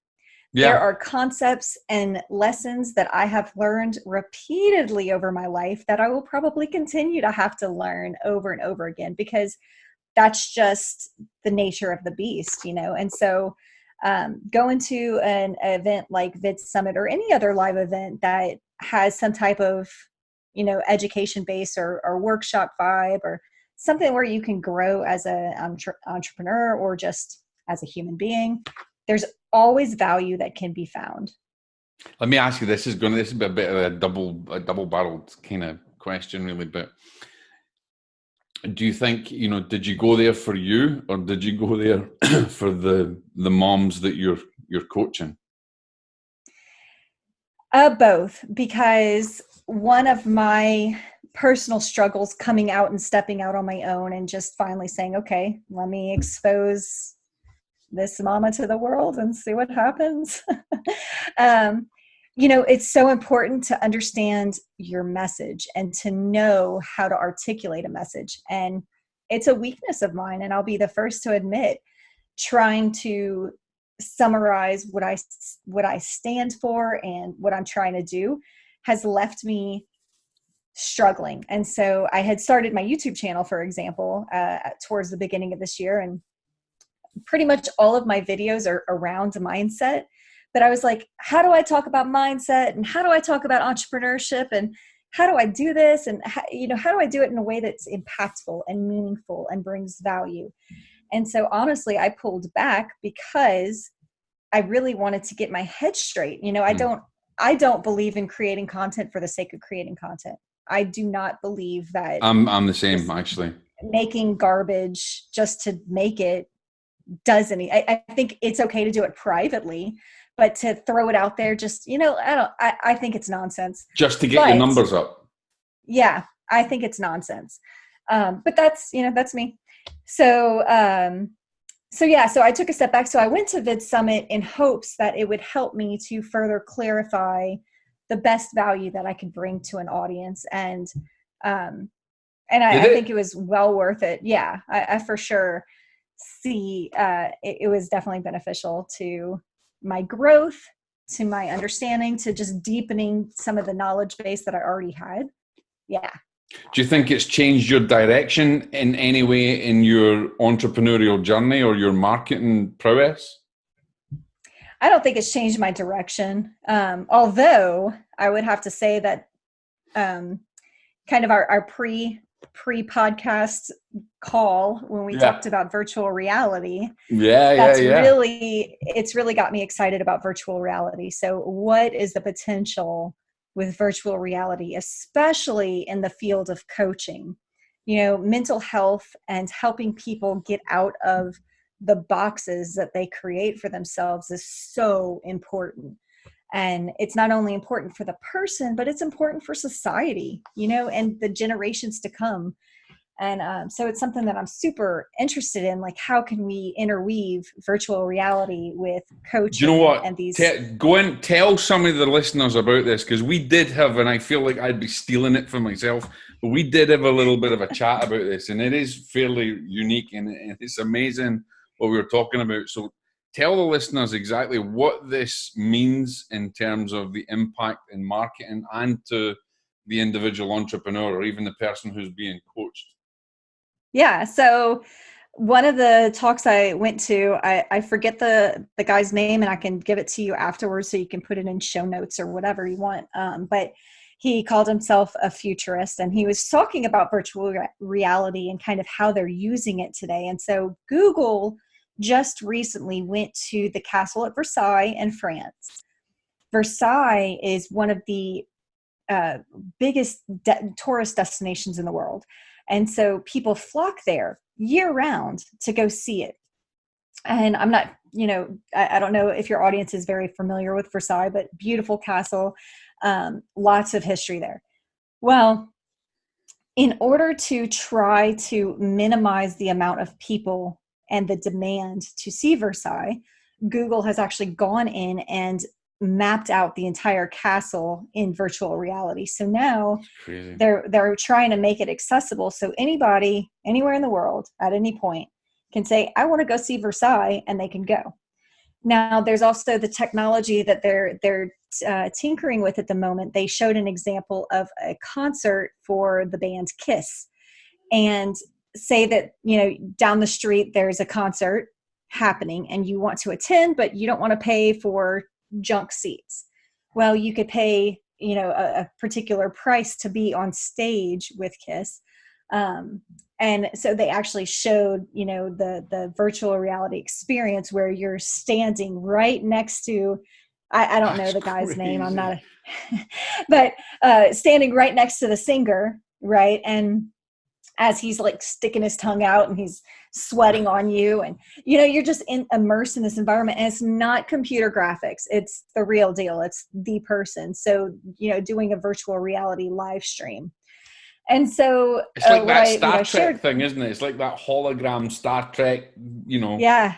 yeah. There are concepts and lessons that I have learned repeatedly over my life that I will probably continue to have to learn over and over again because that's just the nature of the beast, you know. And so, um, going to an event like Vid Summit or any other live event that has some type of, you know, education base or, or workshop vibe or something where you can grow as an entre- entrepreneur or just as a human being there's always value that can be found. Let me ask you. This is going. To, this is a bit of a double, a double-barreled kind of question, really. But do you think you know? Did you go there for you, or did you go there [coughs] for the the moms that you're you're coaching? Uh, both, because one of my personal struggles coming out and stepping out on my own and just finally saying, okay, let me expose this mama to the world and see what happens. [laughs] um, you know, it's so important to understand your message and to know how to articulate a message. And it's a weakness of mine, and I'll be the first to admit trying to summarize what I what I stand for and what I'm trying to do has left me struggling. And so I had started my YouTube channel, for example, uh, towards the beginning of this year, and pretty much all of my videos are around mindset. But i was like how do i talk about mindset? And how do i talk about entrepreneurship? And how do i do this? And how, you know how do i do it in a way that's impactful and meaningful and brings value? And so honestly i pulled back because i really wanted to get my head straight. You know i hmm. don't i don't believe in creating content for the sake of creating content i do not believe that i'm i'm the same actually. making garbage just to make it does any I, I, think it's okay to do it privately but to throw it out there just you know i don't i, I think it's nonsense. Just to get but, your numbers up. Yeah i think it's nonsense. Um, but that's you know that's me. So um so yeah so i took a step back. So i went to vid summit in hopes that it would help me to further clarify the best value that i could bring to an audience. And um and i, I think it was well worth it. Yeah I, I for sure see uh, it, it was definitely beneficial to my growth to my understanding to just deepening some of the knowledge base that i already had. Yeah. Do you think it's changed your direction in any way in your entrepreneurial journey or your marketing prowess i don't think it's changed my direction um, although i would have to say that um, kind of our, our pre pre-podcast call when we yeah. talked about virtual reality. Yeah, that's yeah, yeah. really it's really got me excited about virtual reality. So what is the potential with virtual reality, especially in the field of coaching? You know, mental health and helping people get out of the boxes that they create for themselves is so important. and it's not only important for the person but it's important for society you know and the generations to come and um, so it's something that i'm super interested in like how can we interweave virtual reality with coaching you know what and these Te- go and tell some of the listeners about this because we did have and i feel like i'd be stealing it for myself but we did have a little bit of a chat about this and it is fairly unique and it's amazing what we were talking about so tell the listeners exactly what this means in terms of the impact in marketing and to the individual entrepreneur or even the person who's being coached yeah. So one of the talks I went to, I, I forget the the guy's name, and I can give it to you afterwards, so you can put it in show notes or whatever you want. Um, but he called himself a futurist, and he was talking about virtual re- reality and kind of how they're using it today. And so Google just recently went to the castle at Versailles in France. Versailles is one of the uh, biggest de- tourist destinations in the world. And so people flock there year round to go see it. And I'm not, you know, I, I don't know if your audience is very familiar with Versailles, but beautiful castle, um, lots of history there. Well, in order to try to minimize the amount of people and the demand to see Versailles, Google has actually gone in and mapped out the entire castle in virtual reality. So now they're they're trying to make it accessible so anybody anywhere in the world at any point can say I want to go see Versailles and they can go. Now there's also the technology that they're they're uh, tinkering with at the moment. They showed an example of a concert for the band Kiss and say that you know down the street there's a concert happening and you want to attend but you don't want to pay for junk seats. Well, you could pay, you know, a, a particular price to be on stage with Kiss. Um, and so they actually showed, you know, the the virtual reality experience where you're standing right next to I, I don't That's know the guy's crazy. name. I'm not, a, [laughs] but uh, standing right next to the singer, right? And as he's like sticking his tongue out and he's sweating on you and you know you're just in, immersed in this environment and it's not computer graphics it's the real deal it's the person so you know doing a virtual reality live stream and so it's like uh, that I, Star Trek shared, thing, isn't it? It's like that hologram Star Trek, you know. Yeah,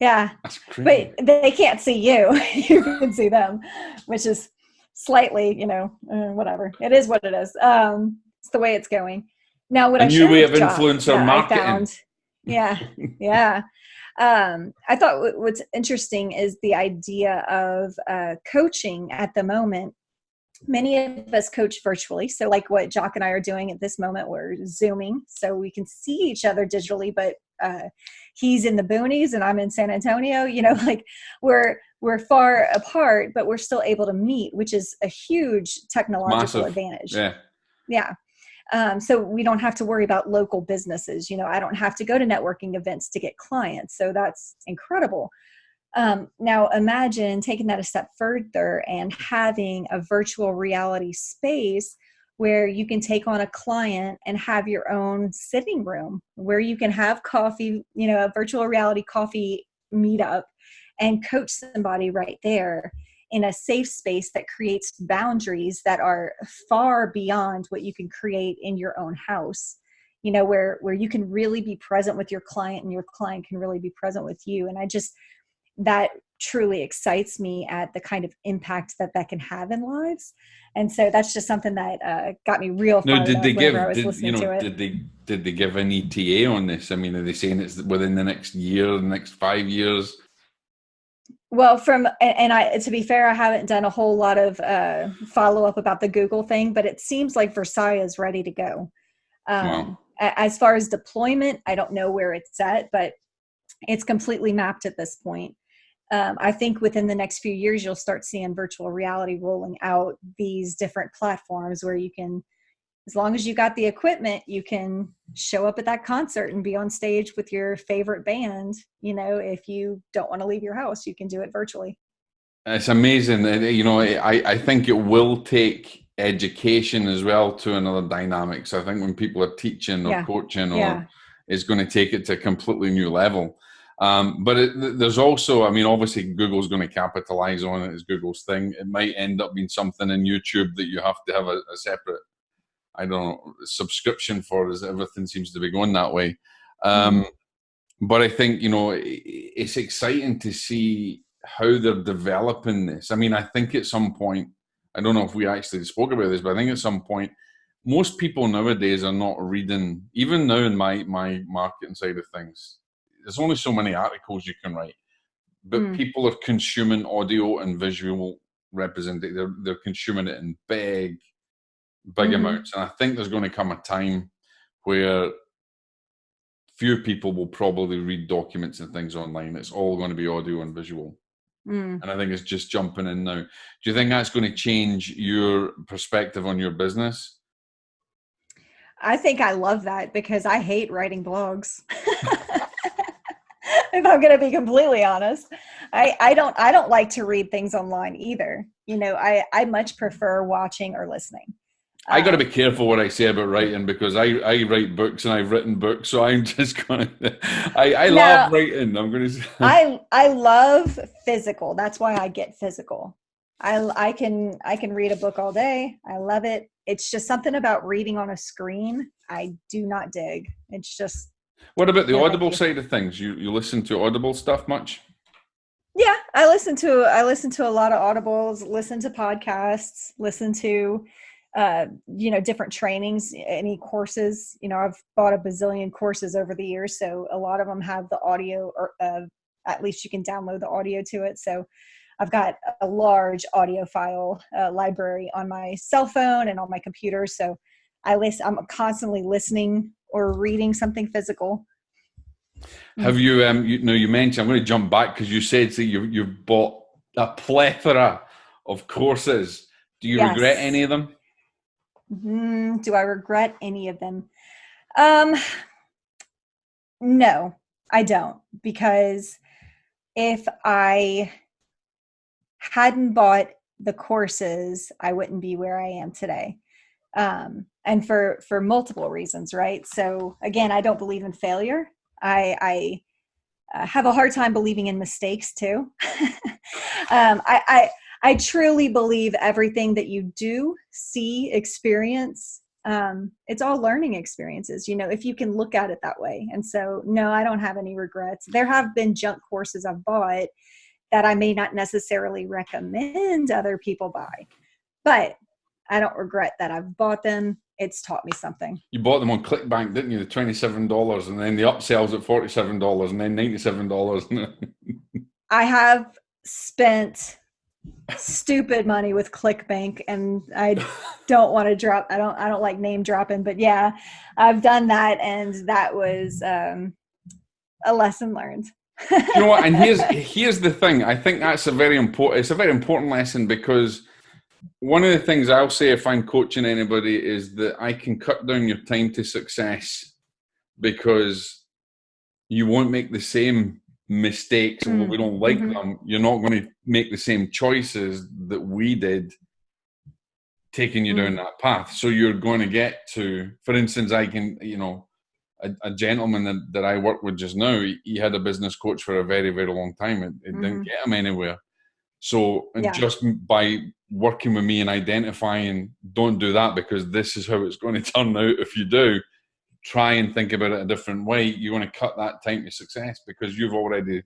yeah. But they can't see you; [laughs] you can see them, which is slightly, you know, uh, whatever. It is what it is. Um, it's the way it's going. Now, what a I new way of influencer marketing. Found, yeah, [laughs] yeah. Um, I thought what's interesting is the idea of uh, coaching at the moment. Many of us coach virtually. So, like what Jock and I are doing at this moment, we're Zooming so we can see each other digitally, but uh, he's in the boonies and I'm in San Antonio. You know, [laughs] like we're we're far apart, but we're still able to meet, which is a huge technological Massive. advantage. Yeah. Yeah. Um, so we don't have to worry about local businesses. You know, I don't have to go to networking events to get clients. So that's incredible. Um, now imagine taking that a step further and having a virtual reality space where you can take on a client and have your own sitting room where you can have coffee, you know, a virtual reality coffee meetup and coach somebody right there in a safe space that creates boundaries that are far beyond what you can create in your own house you know where where you can really be present with your client and your client can really be present with you. And i just that truly excites me at the kind of impact that that can have in lives. And so that's just something that uh, got me real no did they give did, you know did they did they give an eta on this? I mean are they saying it's within the next year the next five years well, from and I to be fair, I haven't done a whole lot of uh, follow up about the Google thing, but it seems like Versailles is ready to go. Um, wow. As far as deployment, I don't know where it's at, but it's completely mapped at this point. Um, I think within the next few years, you'll start seeing virtual reality rolling out these different platforms where you can as long as you got the equipment, you can show up at that concert and be on stage with your favorite band. You know, if you don't want to leave your house, you can do it virtually. It's amazing. You know, I, I think it will take education as well to another dynamic. So I think when people are teaching or yeah. coaching or yeah. is going to take it to a completely new level. Um, but it, there's also, I mean, obviously Google's going to capitalize on it as Google's thing. It might end up being something in YouTube that you have to have a, a separate, I don't know, subscription for, as everything seems to be going that way. Um, mm. But I think you know it's exciting to see how they're developing this. I mean, I think at some point, I don't know if we actually spoke about this, but I think at some point most people nowadays are not reading even now in my my marketing side of things there's only so many articles you can write but mm. people are consuming audio and visual representation they're, they're consuming it in big big mm-hmm. amounts and i think there's going to come a time where few people will probably read documents and things online it's all going to be audio and visual mm. and i think it's just jumping in now do you think that's going to change your perspective on your business I think I love that because I hate writing blogs. [laughs] if I'm going to be completely honest, I, I don't I don't like to read things online either. You know, I I much prefer watching or listening. I got to be um, careful what I say about writing because I, I write books and I've written books, so I'm [laughs] just going to. I, I now, love writing. I'm going [laughs] to. I I love physical. That's why I get physical. I I can I can read a book all day. I love it it's just something about reading on a screen I do not dig. It's just. What about the Audible side of things? You you listen to Audible stuff much? Yeah, I listen to I listen to a lot of audibles. Listen to podcasts. Listen to uh, you know different trainings any courses you know i've bought a bazillion courses over the years so a lot of them have the audio or uh, at least you can download the audio to it so I've got a large audio uh, library on my cell phone and on my computer. So I list. I'm constantly listening or reading something physical. Have you, um, you know, you mentioned, I'm going to jump back because you said that you, you've bought a plethora of courses. Do you yes. regret any of them? Mm, do I regret any of them? Um, no, I don't because if I hadn't bought the courses, I wouldn't be where I am today. Um, and for for multiple reasons, right? So again, I don't believe in failure. I, I uh, have a hard time believing in mistakes too. [laughs] um, I, I I truly believe everything that you do, see, experience, um, it's all learning experiences, you know, if you can look at it that way. And so, no, I don't have any regrets. There have been junk courses I've bought that I may not necessarily recommend other people buy. But I don't regret that I've bought them. It's taught me something. You bought them on ClickBank, didn't you? The twenty-seven dollars, and then the upsells at forty-seven dollars, and then ninety-seven dollars. [laughs] I have spent stupid money with ClickBank, and I don't want to drop. I don't. I don't like name dropping, but yeah, I've done that, and that was um, a lesson learned you know what? And here's here's the thing. I think that's a very important. It's a very important lesson because one of the things I'll say if I'm coaching anybody is that I can cut down your time to success because you won't make the same mistakes mm. we don't like mm-hmm. them you're not going to make the same choices that we did taking you mm. down that path so you're going to get to for instance i can you know a, a, gentleman that, that I work with just now, he, he, had a business coach for a very, very long time. It, it mm-hmm. didn't get him anywhere. So yeah. just by working with me and identifying, don't do that because this is how it's going [laughs] to turn out if you do. Try and think about it a different way. You want to cut that time to success because you've already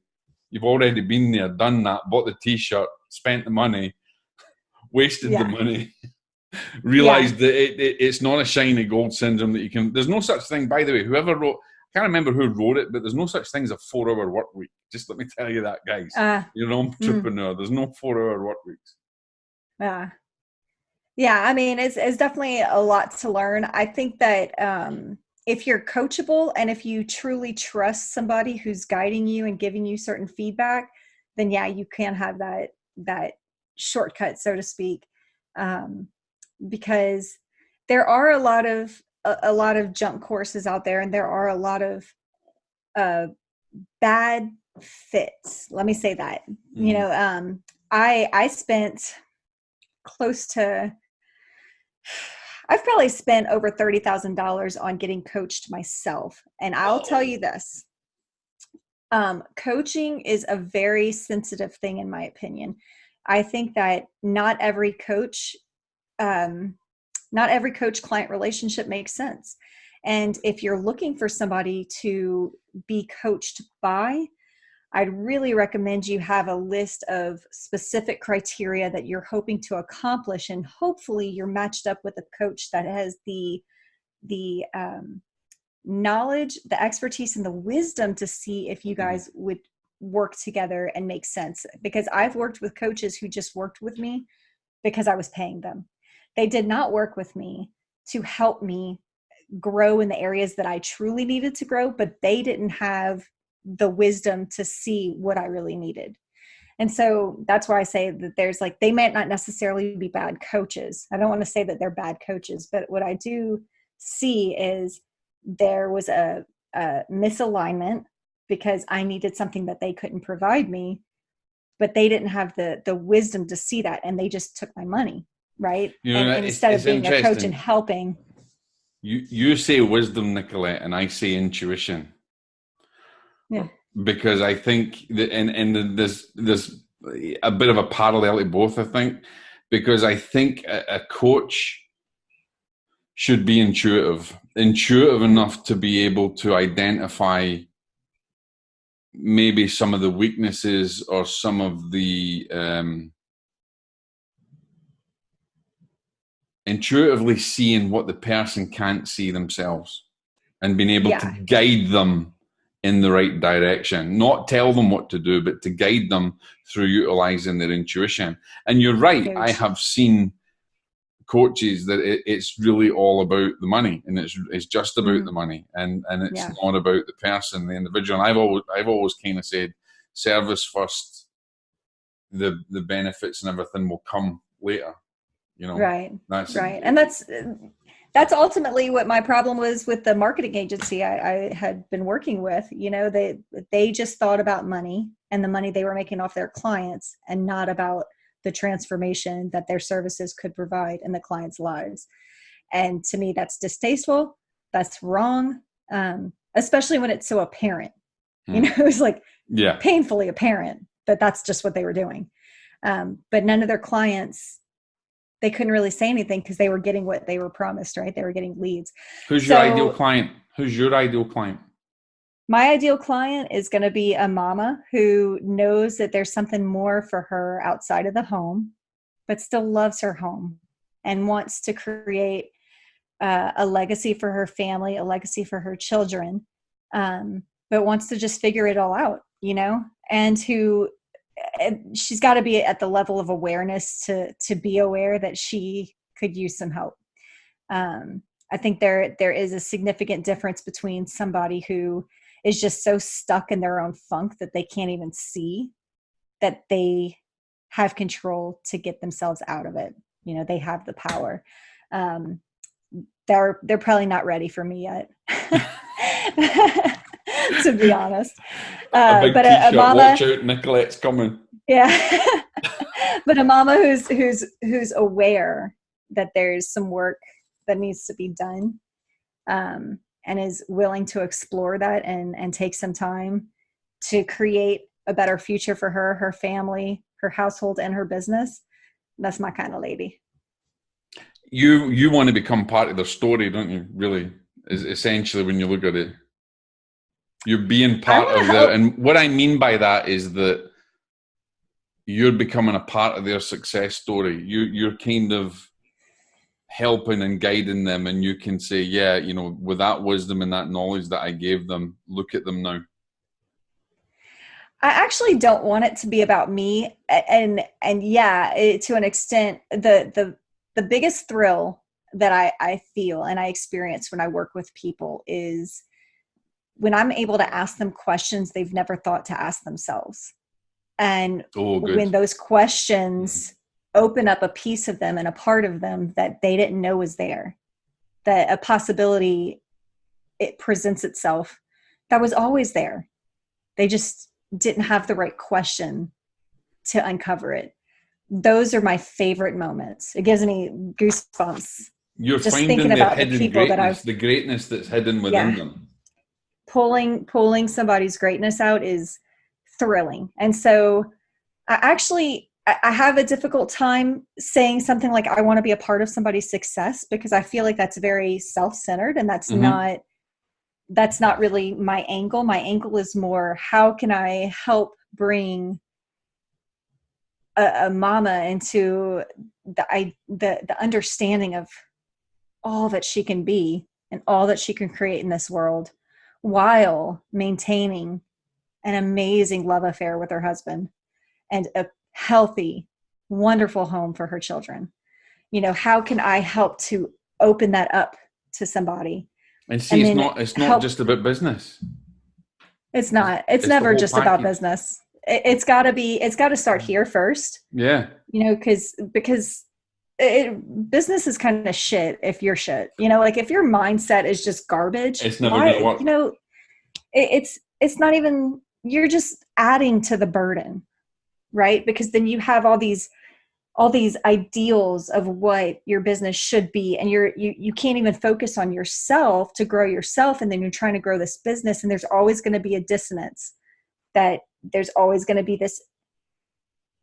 you've already been there, done that, bought the t-shirt, spent the money, [laughs] wasted yeah. the money. [laughs] realized yeah. that it, it, it's not a shiny gold syndrome that you can. There's no such thing, by the way. Whoever wrote, I can't remember who wrote it, but there's no such thing as a four-hour work week. Just let me tell you that, guys. Uh, You're an hmm. entrepreneur. Mm. There's no four-hour work weeks. Yeah, yeah. I mean, it's it's definitely a lot to learn. I think that um, if you're coachable and if you truly trust somebody who's guiding you and giving you certain feedback, then yeah, you can have that that shortcut, so to speak. Um, because there are a lot of a, a lot of junk courses out there and there are a lot of uh, bad fits let me say that mm-hmm. you know um i i spent close to i've probably spent over $30000 on getting coached myself and i'll tell you this Um, coaching is a very sensitive thing, in my opinion. I think that not every coach, um, not every coach client relationship makes sense. And if you're looking for somebody to be coached by, I'd really recommend you have a list of specific criteria that you're hoping to accomplish, and hopefully you're matched up with a coach that has the the um, knowledge, the expertise, and the wisdom to see if you mm-hmm. guys would work together and make sense. Because I've worked with coaches who just worked with me because I was paying them. They did not work with me to help me grow in the areas that I truly needed to grow, but they didn't have the wisdom to see what I really needed. And so that's why I say that there's like, they might not necessarily be bad coaches. I don't want to say that they're bad coaches, but what I do see is there was a, a misalignment because I needed something that they couldn't provide me, but they didn't have the the wisdom to see that, and they just took my money, right? You know, and, and instead of being a coach and helping. You you say wisdom, Nicolette, and I say intuition. Yeah. Because I think that, and and there's there's a bit of a parallel to both. I think because I think a, a coach should be intuitive, intuitive enough to be able to identify maybe some of the weaknesses or some of the um, intuitively seeing what the person can't see themselves and being able yeah. to guide them in the right direction. Not tell them what to do but to guide them through utilizing their intuition. And you're right i have seen coaches that it, it's really all about the money and it's it's just about mm. the money and and it's yeah. not about the person the individual. And i've always i've always kind of said service first the the benefits and everything will come later. You know? Right. That's right. and that's that's ultimately what my problem was with the marketing agency I, I had been working with you know they they just thought about money and the money they were making off their clients and not about the transformation that their services could provide in the client's lives. And to me, that's distasteful. That's wrong, um, especially when it's so apparent. Hmm. You know, [laughs] it's like yeah. painfully apparent that that's just what they were doing. Um, but none of their clients, they couldn't really say anything because they were getting what they were promised, right? They were getting leads. Who's so, your ideal client? Who's your ideal client? my ideal client is going to be a mama who knows that there's something more for her outside of the home, but still loves her home and wants to create uh, a legacy for her family, a legacy for her children, um, but wants to just figure it all out, you know, and who she's got to be at the level of awareness to to be aware that she could use some help. Um, I think there there is a significant difference between somebody who is just so stuck in their own funk that they can't even see that they have control to get themselves out of it. You know they have the power. Um, they're they're probably not ready for me yet [laughs] [laughs] [laughs] to be honest. Uh, a but a, a, mama watch out nicolette's coming. Yeah. [laughs] But a mama who's who's who's aware that there's some work that needs to be done um, and is willing to explore that and and take some time to create a better future for her her family her household and her business that's my kind of lady. You you want to become part of the story don't you really? Is essentially when you look at it you're being part of the and what i mean by that is that you're becoming a part of their success story. You you're kind of helping and guiding them and you can say yeah you know with that wisdom and that knowledge that i gave them look at them now. I actually don't want it to be about me and and yeah it, to an extent the the the biggest thrill that i i feel and i experience when i work with people is when i'm able to ask them questions they've never thought to ask themselves. And oh, when those questions mm-hmm. open up a piece of them and a part of them that they didn't know was there that a possibility it presents itself that was always there. They just didn't have the right question to uncover it. Those are my favorite moments. It gives me goosebumps you're just finding the hidden greatness, the greatness that's hidden within yeah. them pulling pulling somebody's greatness out is thrilling and so i actually I have a difficult time saying something like I want to be a part of somebody's success because I feel like that's very self-centered and that's mm-hmm. not that's not really my angle. My angle is more how can I help bring a, a mama into the I the the understanding of all that she can be and all that she can create in this world while maintaining an amazing love affair with her husband and a healthy, wonderful home for her children. You know, how can I help to open that up to somebody? And see, and it's not it's not help. just about business. It's not. It's, it's never just package. about business. It, has got to be. It's got to start mm. here first. Yeah. You know, because because it, business is kind of shit if you're shit. You know, like if your mindset is just garbage, it's never why, gonna work. You know, it, it's it's not even. You're just adding to the burden right because then you have all these all these ideals of what your business should be and you're you, you can't even focus on yourself to grow yourself and then you're trying to grow this business and there's always going to be a dissonance that there's always going to be this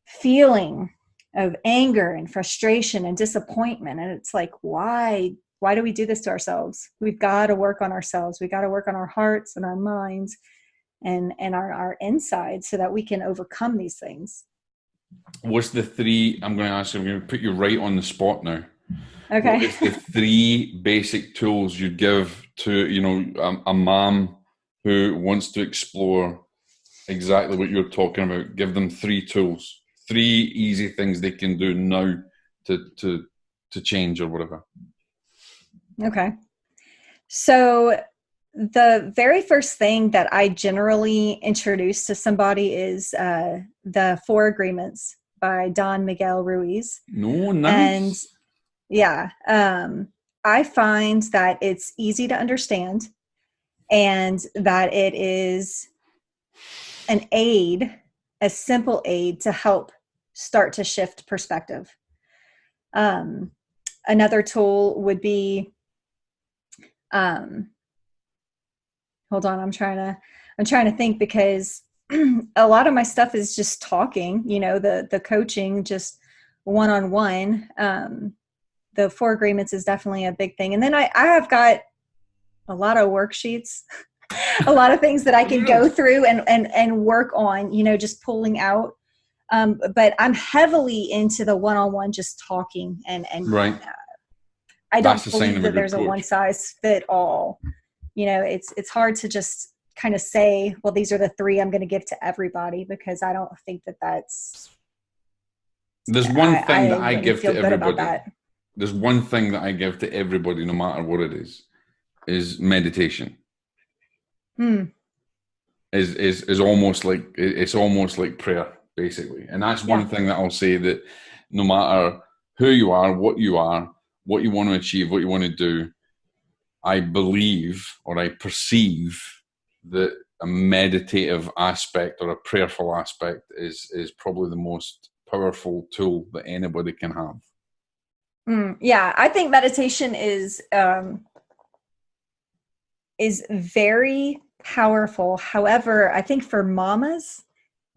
feeling of anger and frustration and disappointment. And it's like why why do we do this to ourselves? We've got to work on ourselves. We got to work on our hearts and our minds and and our, our inside so that we can overcome these things. What's the three i'm going to ask you i'm going to put you right on the spot now. Okay. What the three basic tools you'd give to you know a, a mom who wants to explore exactly what you're talking about? Give them three tools three easy things they can do now to to to change or whatever okay so the very first thing that I generally introduce to somebody is uh, the Four Agreements by Don Miguel Ruiz. No, nice. And yeah, um, I find that it's easy to understand and that it is an aid, a simple aid to help start to shift perspective. Um, another tool would be um, hold on i'm trying to i'm trying to think because [clears throat] a lot of my stuff is just talking you know the the coaching just one-on-one um the four agreements is definitely a big thing and then i i have got a lot of worksheets [laughs] a lot of things that i can go through and and and work on you know just pulling out um but i'm heavily into the one-on-one just talking and and right. uh, i don't believe that there's a one size fit all you know it's it's hard to just kind of say well these are the three i'm going to give to everybody because i don't think that that's there's one I, thing I that i give to everybody. there's one thing that i give to everybody no matter what it is is meditation. Hmm. is is is almost like it's almost like prayer basically and that's one thing that i'll say that no matter who you are what you are what you want to achieve what you want to do I believe or I perceive that a meditative aspect or a prayerful aspect is is probably the most powerful tool that anybody can have. Mm, yeah, I think meditation is um, is very powerful. However, I think for mamas,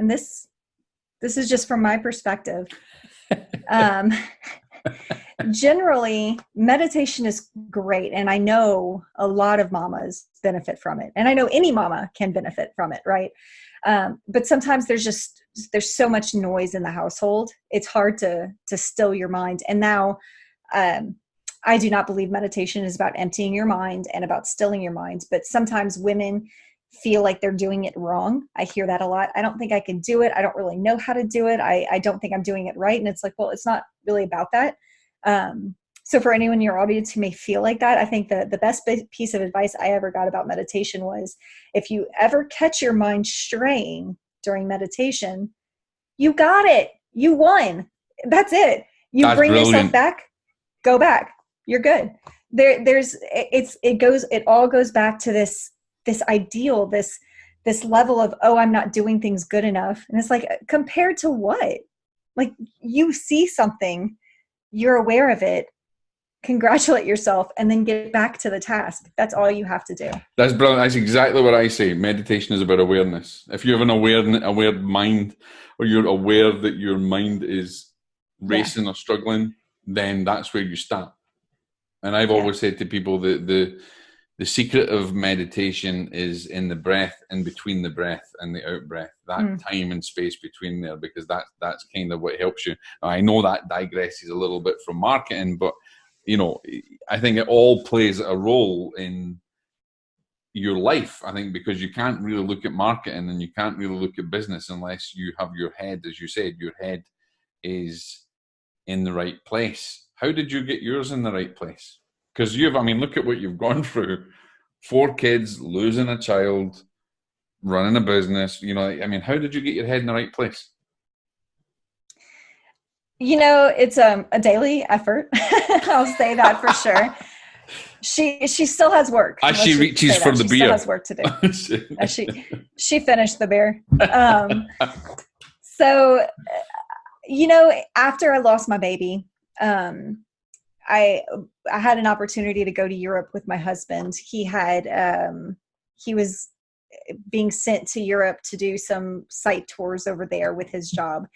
and this this is just from my perspective, [laughs] um, generally meditation is great and i know a lot of mamas benefit from it and i know any mama can benefit from it right? Um, but sometimes there's just there's so much noise in the household it's hard to to still your mind. And now um, i do not believe meditation is about emptying your mind and about stilling your mind but sometimes women feel like they're doing it wrong i hear that a lot i don't think i can do it i don't really know how to do it i, I don't think i'm doing it right and it's like well it's not really about that um, so for anyone in your audience who may feel like that, I think the, the best piece of advice I ever got about meditation was if you ever catch your mind straying during meditation, you got it. You won. That's it. You That's bring brilliant. yourself back, go back. You're good. There, there's it's it goes it all goes back to this this ideal, this this level of oh i'm not doing things good enough and it's like compared to what like you see something you're aware of it congratulate yourself, and then get back to the task. That's all you have to do. That's brilliant. That's exactly what I say. Meditation is about awareness. If you have an aware, aware mind, or you're aware that your mind is racing yeah. or struggling, then that's where you start. And I've yeah. always said to people that the the secret of meditation is in the breath in between the breath and the out breath that mm. time and space between there because that that's kind of what helps you. I know that digresses a little bit from marketing but you know i think it all plays a role in your life i think because you can't really look at marketing and you can't really look at business unless you have your head as you said your head is in the right place. How did you get yours in the right place because you've i mean look at what you've gone [laughs] through. Four kids losing a child running a business you know i mean how did you get your head in the right place? You know it's um, a daily effort. [laughs] I'll say that for sure. She she still has work. As she reaches for the she beer. still has work to do. [laughs] As she she finished the beer. Um, so you know after i lost my baby um, I I had an opportunity to go to Europe with my husband. He had um, he was being sent to Europe to do some site tours over there with his job.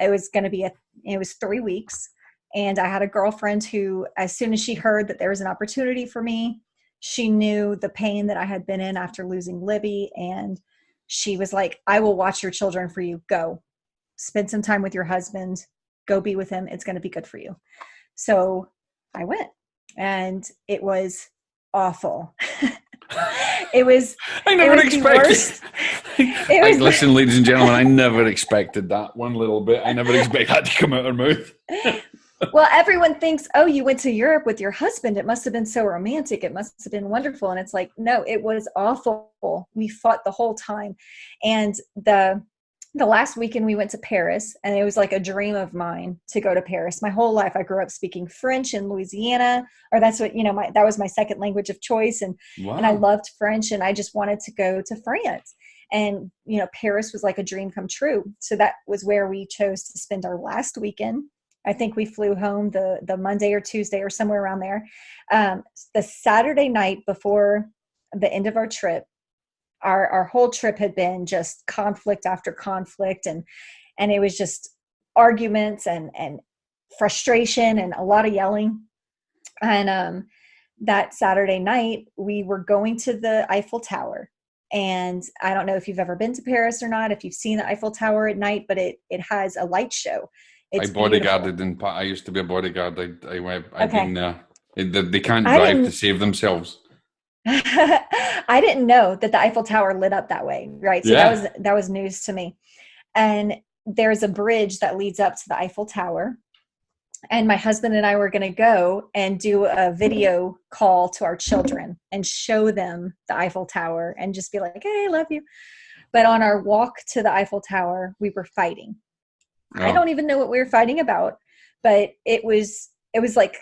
It was going to be a it was three weeks, and I had a girlfriend who, as soon as she heard that there was an opportunity for me, she knew the pain that I had been in after losing Libby, and she was like, "I will watch your children for you. Go, spend some time with your husband. Go be with him. It's going to be good for you." So I went and it was awful. [laughs] it was. [laughs] I never was expected. [laughs] it was listen, ladies and gentlemen, I never expected that one little bit. I never expected that to come out of her mouth. well, everyone thinks, oh, you went to Europe with your husband. It must have been so romantic. It must have been wonderful. And it's like, no, it was awful. We fought the whole time. And the the last weekend we went to Paris and it was like a dream of mine to go to Paris. My whole life I grew up speaking French in Louisiana or that's what, you know, my that was my second language of choice and wow. and I loved French and I just wanted to go to France. And you know, Paris was like a dream come true. So that was where we chose to spend our last weekend. I think we flew home the the Monday or Tuesday or somewhere around there. Um, the Saturday night before the end of our trip, our our whole trip had been just conflict after conflict and and it was just arguments and and frustration and a lot of yelling. And um that saturday night we were going to the eiffel tower. And i don't know if you've ever been to paris or not if you've seen the eiffel tower at night but it it has a light show. It's i bodyguarded beautiful. in i used to be a bodyguard. I i went i've okay. been there they can't drive to save themselves [laughs] I didn't know that the Eiffel Tower lit up that way, right? So yeah. that was that was news to me. And there's a bridge that leads up to the Eiffel Tower. And my husband and I were going to go and do a video call to our children and show them the Eiffel Tower and just be like, "Hey, I love you." But on our walk to the Eiffel Tower, we were fighting. Oh. I don't even know what we were fighting about, but it was it was like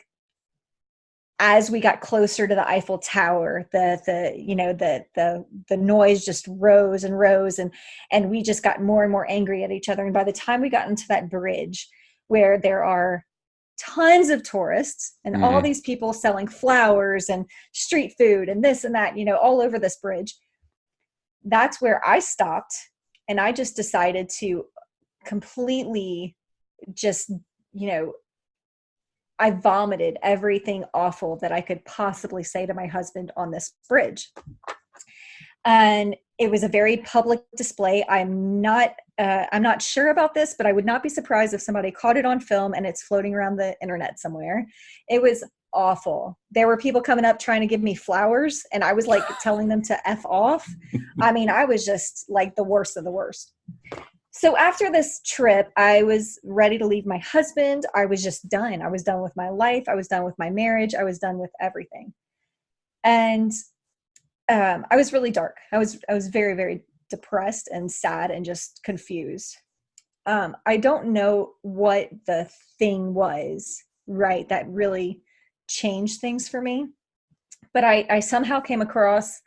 as we got closer to the Eiffel Tower, the the you know the the the noise just rose and rose, and and we just got more and more angry at each other. And by the time we got into that bridge, where there are tons of tourists and mm-hmm. all these people selling flowers and street food and this and that, you know, all over this bridge, that's where I stopped, and I just decided to completely just you know I vomited everything awful that I could possibly say to my husband on this bridge. And it was a very public display. I'm not uh, I'm not sure about this, but I would not be surprised if somebody caught it on film and it's floating around the internet somewhere. It was awful. There were people coming up trying to give me flowers, and I was like telling them to f off. I mean, I was just like the worst of the worst so after this trip i was ready to leave my husband. I was just done. I was done with my life. I was done with my marriage. I was done with everything. And um, i was really dark. I was i was very very depressed and sad and just confused. Um, i don't know what the thing was right that really changed things for me but i, I somehow came across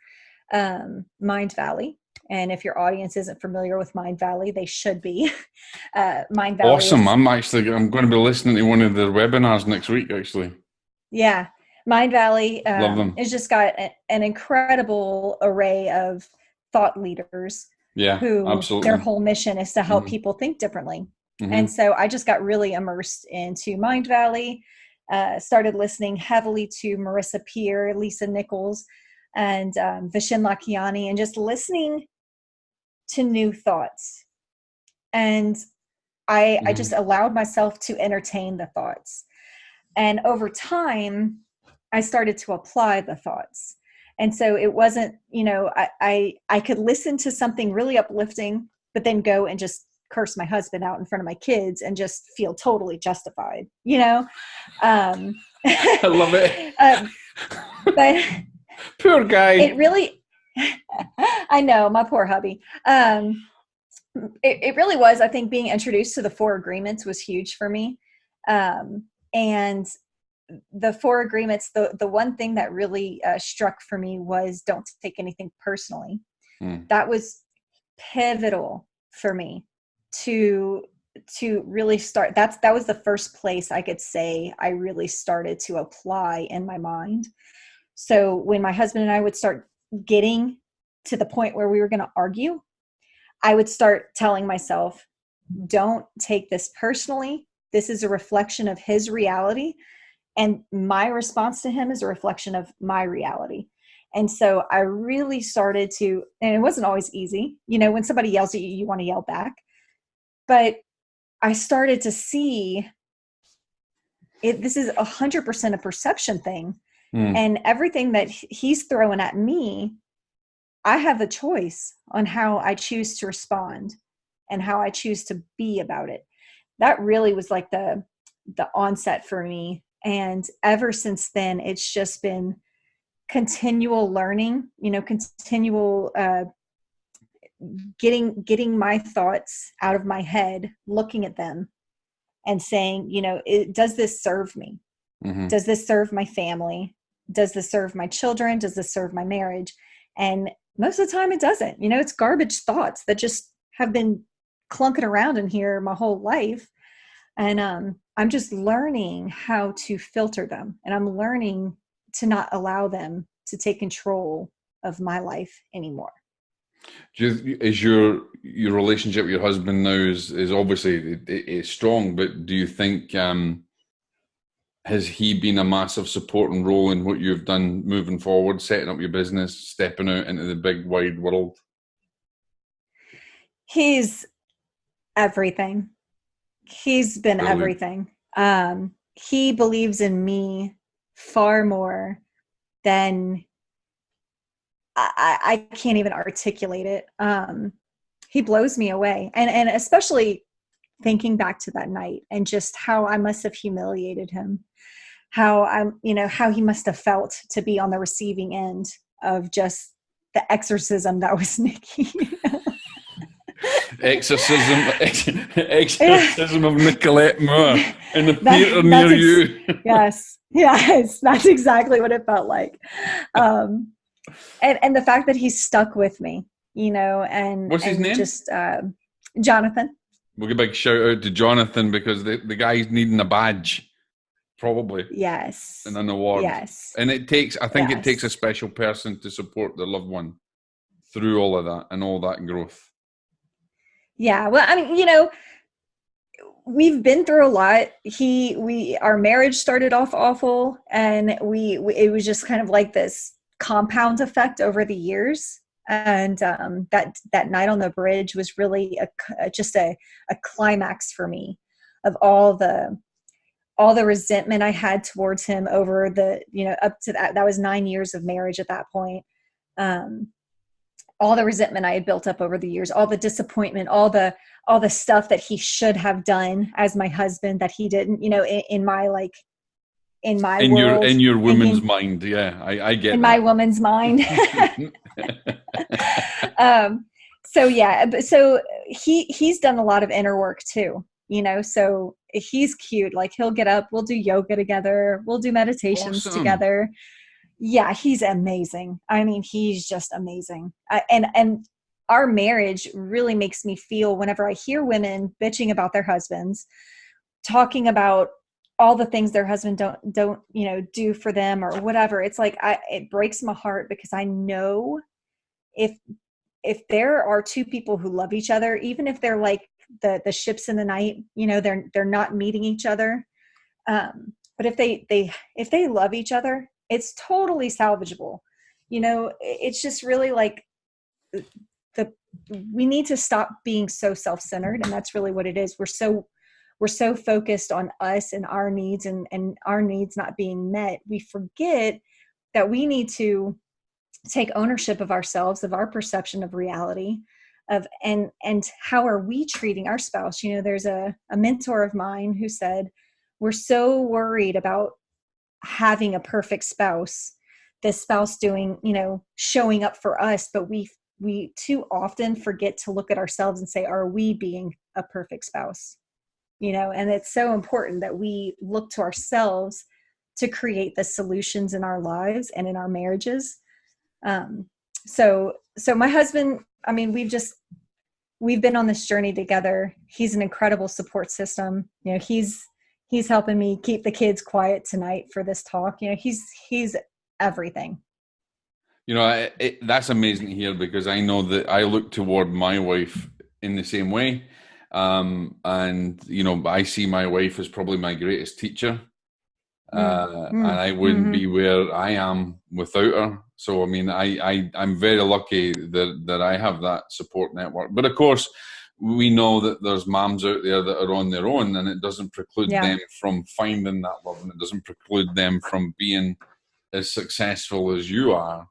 um, Mindvalley and if your audience isn't familiar with Mindvalley, they should be. [laughs] Uh, Mindvalley. Awesome! I'm actually I'm going to be listening to one of their webinars next week. Actually. Yeah. Mindvalley Love them. um, has just got a, an incredible array of thought leaders Yeah, who absolutely. their whole mission is to help Mhm. people think differently. Mhm. And so I just got really immersed into Mindvalley, uh, started listening heavily to Marissa Peer, Lisa Nichols, and um, Vishen Lakhiani, and just listening to new thoughts. And I, I Mhm. just allowed myself to entertain the thoughts. And over time, I started to apply the thoughts. And so it wasn't, you know, I, I, I could listen to something really uplifting, but then go and just curse my husband out in front of my kids and just feel totally justified, you know? Um, [laughs] I love it. [laughs] um, but [laughs] Poor guy. it really [laughs] i know my poor hubby. Um it, it really was i think being introduced to the four agreements was huge for me. Um and the four agreements the the one thing that really uh, struck for me was don't take anything personally. Hmm. that was pivotal for me to to really start that's that was the first place i could say i really started to apply in my mind. So when my husband and i would start getting to the point where we were going to argue i would start telling myself don't take this personally. This is a reflection of his reality and my response to him is a reflection of my reality. And so i really started to and it wasn't always easy. You know when somebody yells at you you want to yell back. But i started to see it this is a hundred percent a perception thing Hmm. and everything that he's throwing at me i have a choice on how i choose to respond and how i choose to be about it that really was like the the onset for me and ever since then it's just been continual learning you know continual uh getting getting my thoughts out of my head looking at them and saying you know it, does this serve me Mhm. does this serve my family does this serve my children? Does this serve my marriage? And most of the time it doesn't. You know it's garbage thoughts that just have been clunking around in here my whole life. And um i'm just learning how to filter them and i'm learning to not allow them to take control of my life anymore. You, is your your relationship with your husband now is is obviously is strong, but do you think um, has he been a massive supporting role in what you've done moving forward, setting up your business, stepping out into the big wide world? he's everything. He's been everything. Um he believes in me far more than I, I I can't even articulate it. Um he blows me away. And and especially thinking back to that night and just how i must have humiliated him how i'm you know how he must have felt to be on the receiving end of just the exorcism that was [laughs] nikki [laughs] Exorcism, ex, [laughs] exorcism of Nicolette Moore in the That- near you. yes yes that's exactly what it felt like um and and the fact that he's stuck with me you know and What's his and name? just uh, jonathan We'll give a big shout out to Jonathan because the, the guy's needing a badge, probably, yes. and an award. yes. And it takes, I think it takes a special person to support their loved one through all of that and all that growth. yeah well i mean you know we've been through a lot. He we our marriage started off awful and we, we it was just kind of like this compound effect over the years and um, that that night on the bridge was really a, uh, just a, a climax for me of all the all the resentment i had towards him over the you know up to that that was nine years of marriage at that point um, all the resentment i had built up over the years all the disappointment all the all the stuff that he should have done as my husband that he didn't you know in, in my like in my in world your in your woman's him- mind, yeah, I, I get in that. my woman's mind [laughs] [laughs] [laughs] um so yeah but so he he's done a lot of inner work too you know so he's cute like he'll get up we'll do yoga together we'll do meditations Awesome. together. Yeah he's amazing. I mean he's just amazing. I, and and our marriage really makes me feel whenever i hear women bitching about their husbands talking about all the things their husband don't don't you know do for them or whatever. It's like i it breaks my heart because i know if if there are two people who love each other even if they're like the the ships in the night you know they're they're not meeting each other um but if they they if they love each other it's totally salvageable. You know it's just really like the we need to stop being so self-centered and that's really what it is. We're so we're so focused on us and our needs and and our needs not being met we forget that we need to take ownership of ourselves of our perception of reality of and and how are we treating our spouse? You know there's a, a mentor of mine who said we're so worried about having a perfect spouse the spouse doing you know showing up for us but we we too often forget to look at ourselves and say are we being a perfect spouse you know and it's so important that we look to ourselves to create the solutions in our lives and in our marriages. Um, so so my husband i mean we've just we've been on this journey together. He's an incredible support system. You know he's he's helping me keep the kids quiet tonight for this talk. You know he's he's everything. You know it, it, that's amazing hear because i know that i look toward my wife in the same way um, and you know i see my wife as probably my greatest teacher mm. uh, mm. and i wouldn't mm-hmm. be where i am without her so i mean I, I i'm very lucky that that i have that support network but of course we know that there's moms out there that are on their own and it doesn't preclude yeah. them from finding that love and it doesn't preclude them from being as successful as you are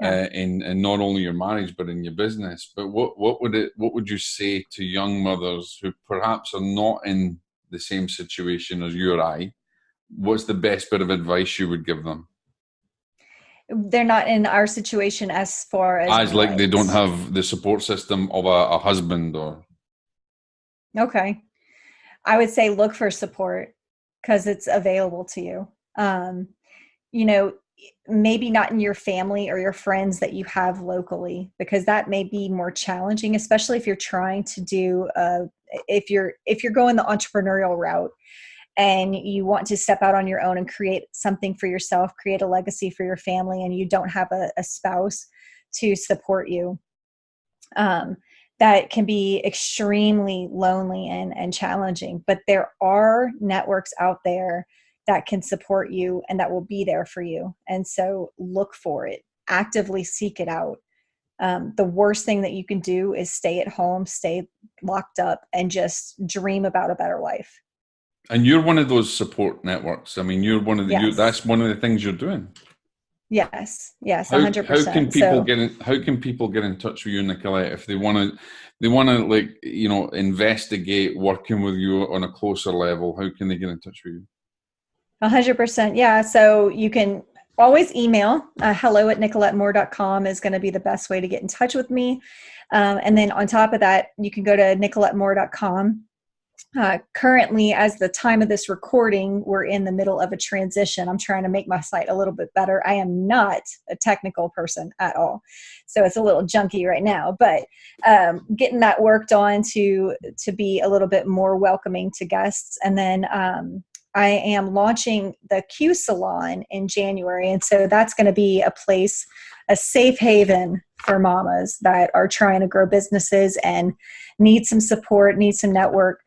yeah. uh, in, in not only your marriage but in your business. But what what would it what would you say to young mothers who perhaps are not in the same situation as you or I? What's the best bit of advice you would give them? They're not in our situation as far as as like they don't have the support system of a, a husband or. Okay, I would say look for support because it's available to you. Um, you know, maybe not in your family or your friends that you have locally because that may be more challenging especially if you're trying to do uh, if you're if you're going the entrepreneurial route and you want to step out on your own and create something for yourself create a legacy for your family and you don't have a, a spouse to support you um, that can be extremely lonely and, and challenging. But there are networks out there that can support you and that will be there for you. And so look for it, actively seek it out. Um, the worst thing that you can do is stay at home, stay locked up, and just dream about a better life. And you're one of those support networks. I mean, you're one of the. Yes. You, that's one of the things you're doing. Yes. Yes. Hundred percent. How can people so, get in? How can people get in touch with you, Nicolette, if they want to? They want to like you know investigate working with you on a closer level. How can they get in touch with you? A hundred percent. Yeah. So you can always email uh, hello at nicolettemoore.com is going to be the best way to get in touch with me. Um, and then on top of that, you can go to nicolettemoore.com. Uh, currently, as the time of this recording, we're in the middle of a transition. I'm trying to make my site a little bit better. I am not a technical person at all, so it's a little junky right now. But um, getting that worked on to to be a little bit more welcoming to guests, and then um, I am launching the Q Salon in January. And so that's going to be a place, a safe haven for mamas that are trying to grow businesses and need some support, need some network.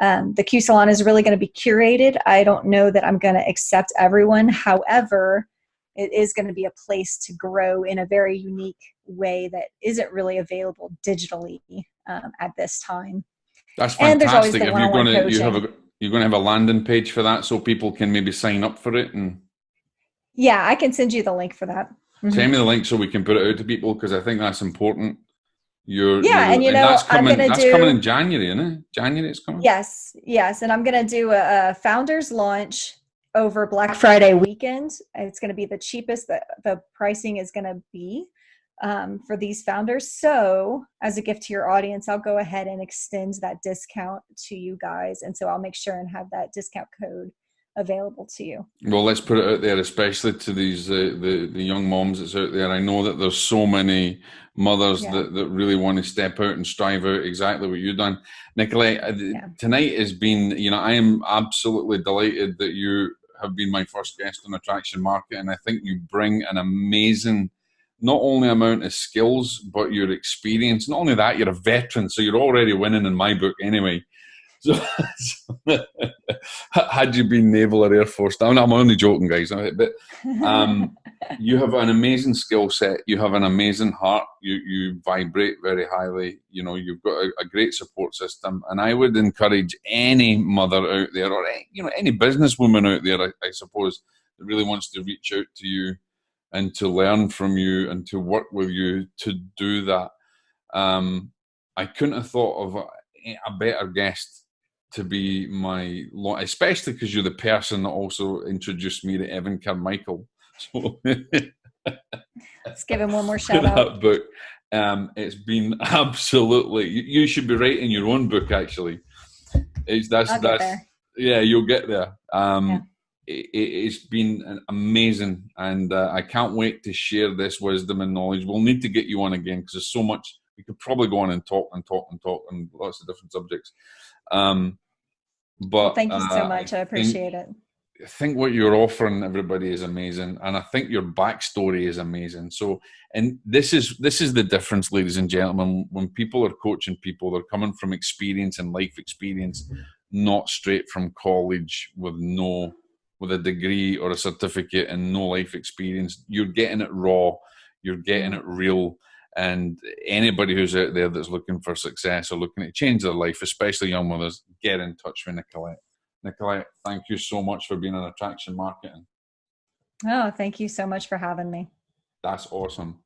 Um, the Q Salon is really going to be curated. I don't know that I'm going to accept everyone. However, it is going to be a place to grow in a very unique way that isn't really available digitally um, at this time. That's fantastic. And there's always the if you're going to, you have a you're going to have a landing page for that so people can maybe sign up for it and. Yeah, I can send you the link for that. Mm-hmm. Send me the link so we can put it out to people because I think that's important. You're, yeah, you're, and you know, that's coming, I'm gonna that's do, coming in January, isn't it? January it's coming. Yes, yes, and I'm going to do a, a founders launch over Black Friday weekend. It's going to be the cheapest that the pricing is going to be um, for these founders. So, as a gift to your audience, I'll go ahead and extend that discount to you guys. And so I'll make sure and have that discount code available to you. Well, let's put it out there, especially to these uh, the the young moms that's out there. I know that there's so many mothers yeah. that, that really want to step out and strive out exactly what you've done. Nicolette, uh, yeah. tonight has been, you know, I am absolutely delighted that you have been my first guest on Attraction Market, and I think you bring an amazing not only amount of skills but your experience. Not only that you're a veteran so you're already winning in my book anyway. [laughs] So, so [laughs] had you been naval or air force I'm, I'm only joking guys but um, [laughs] you have an amazing skill set you have an amazing heart you you vibrate very highly you know you've got a, a great support system and i would encourage any mother out there or any, you know any businesswoman out there I, I suppose that really wants to reach out to you and to learn from you and to work with you to do that. Um, I couldn't have thought of a, a better guest to be my, especially because you're the person that also introduced me to Evan Carmichael. [laughs] So let's give him one more [laughs] shout out. book. Um, it's been [laughs] absolutely. You, should be writing your own book. Actually, it's that's that's yeah. You'll get there. Um, yeah it, has been amazing, and uh, I can't wait to share this wisdom and knowledge. We'll need to get you on again because there's so much. We could probably go on and talk and talk and talk on lots of different subjects. Um, but well, thank you so uh, much. I, I appreciate think, it. I think what you're offering everybody is amazing, and I think your backstory is amazing. So, and this is this is the difference, ladies and gentlemen. When people are coaching people, they're coming from experience and life experience, not straight from college with no with a degree or a certificate and no life experience. You're getting it raw, you're getting it real. And anybody who's out there that's looking for success or looking to change their life, especially young mothers, get in touch with Nicolette. Nicolette, thank you so much for being on Attraction Marketing. Oh, thank you so much for having me. That's awesome.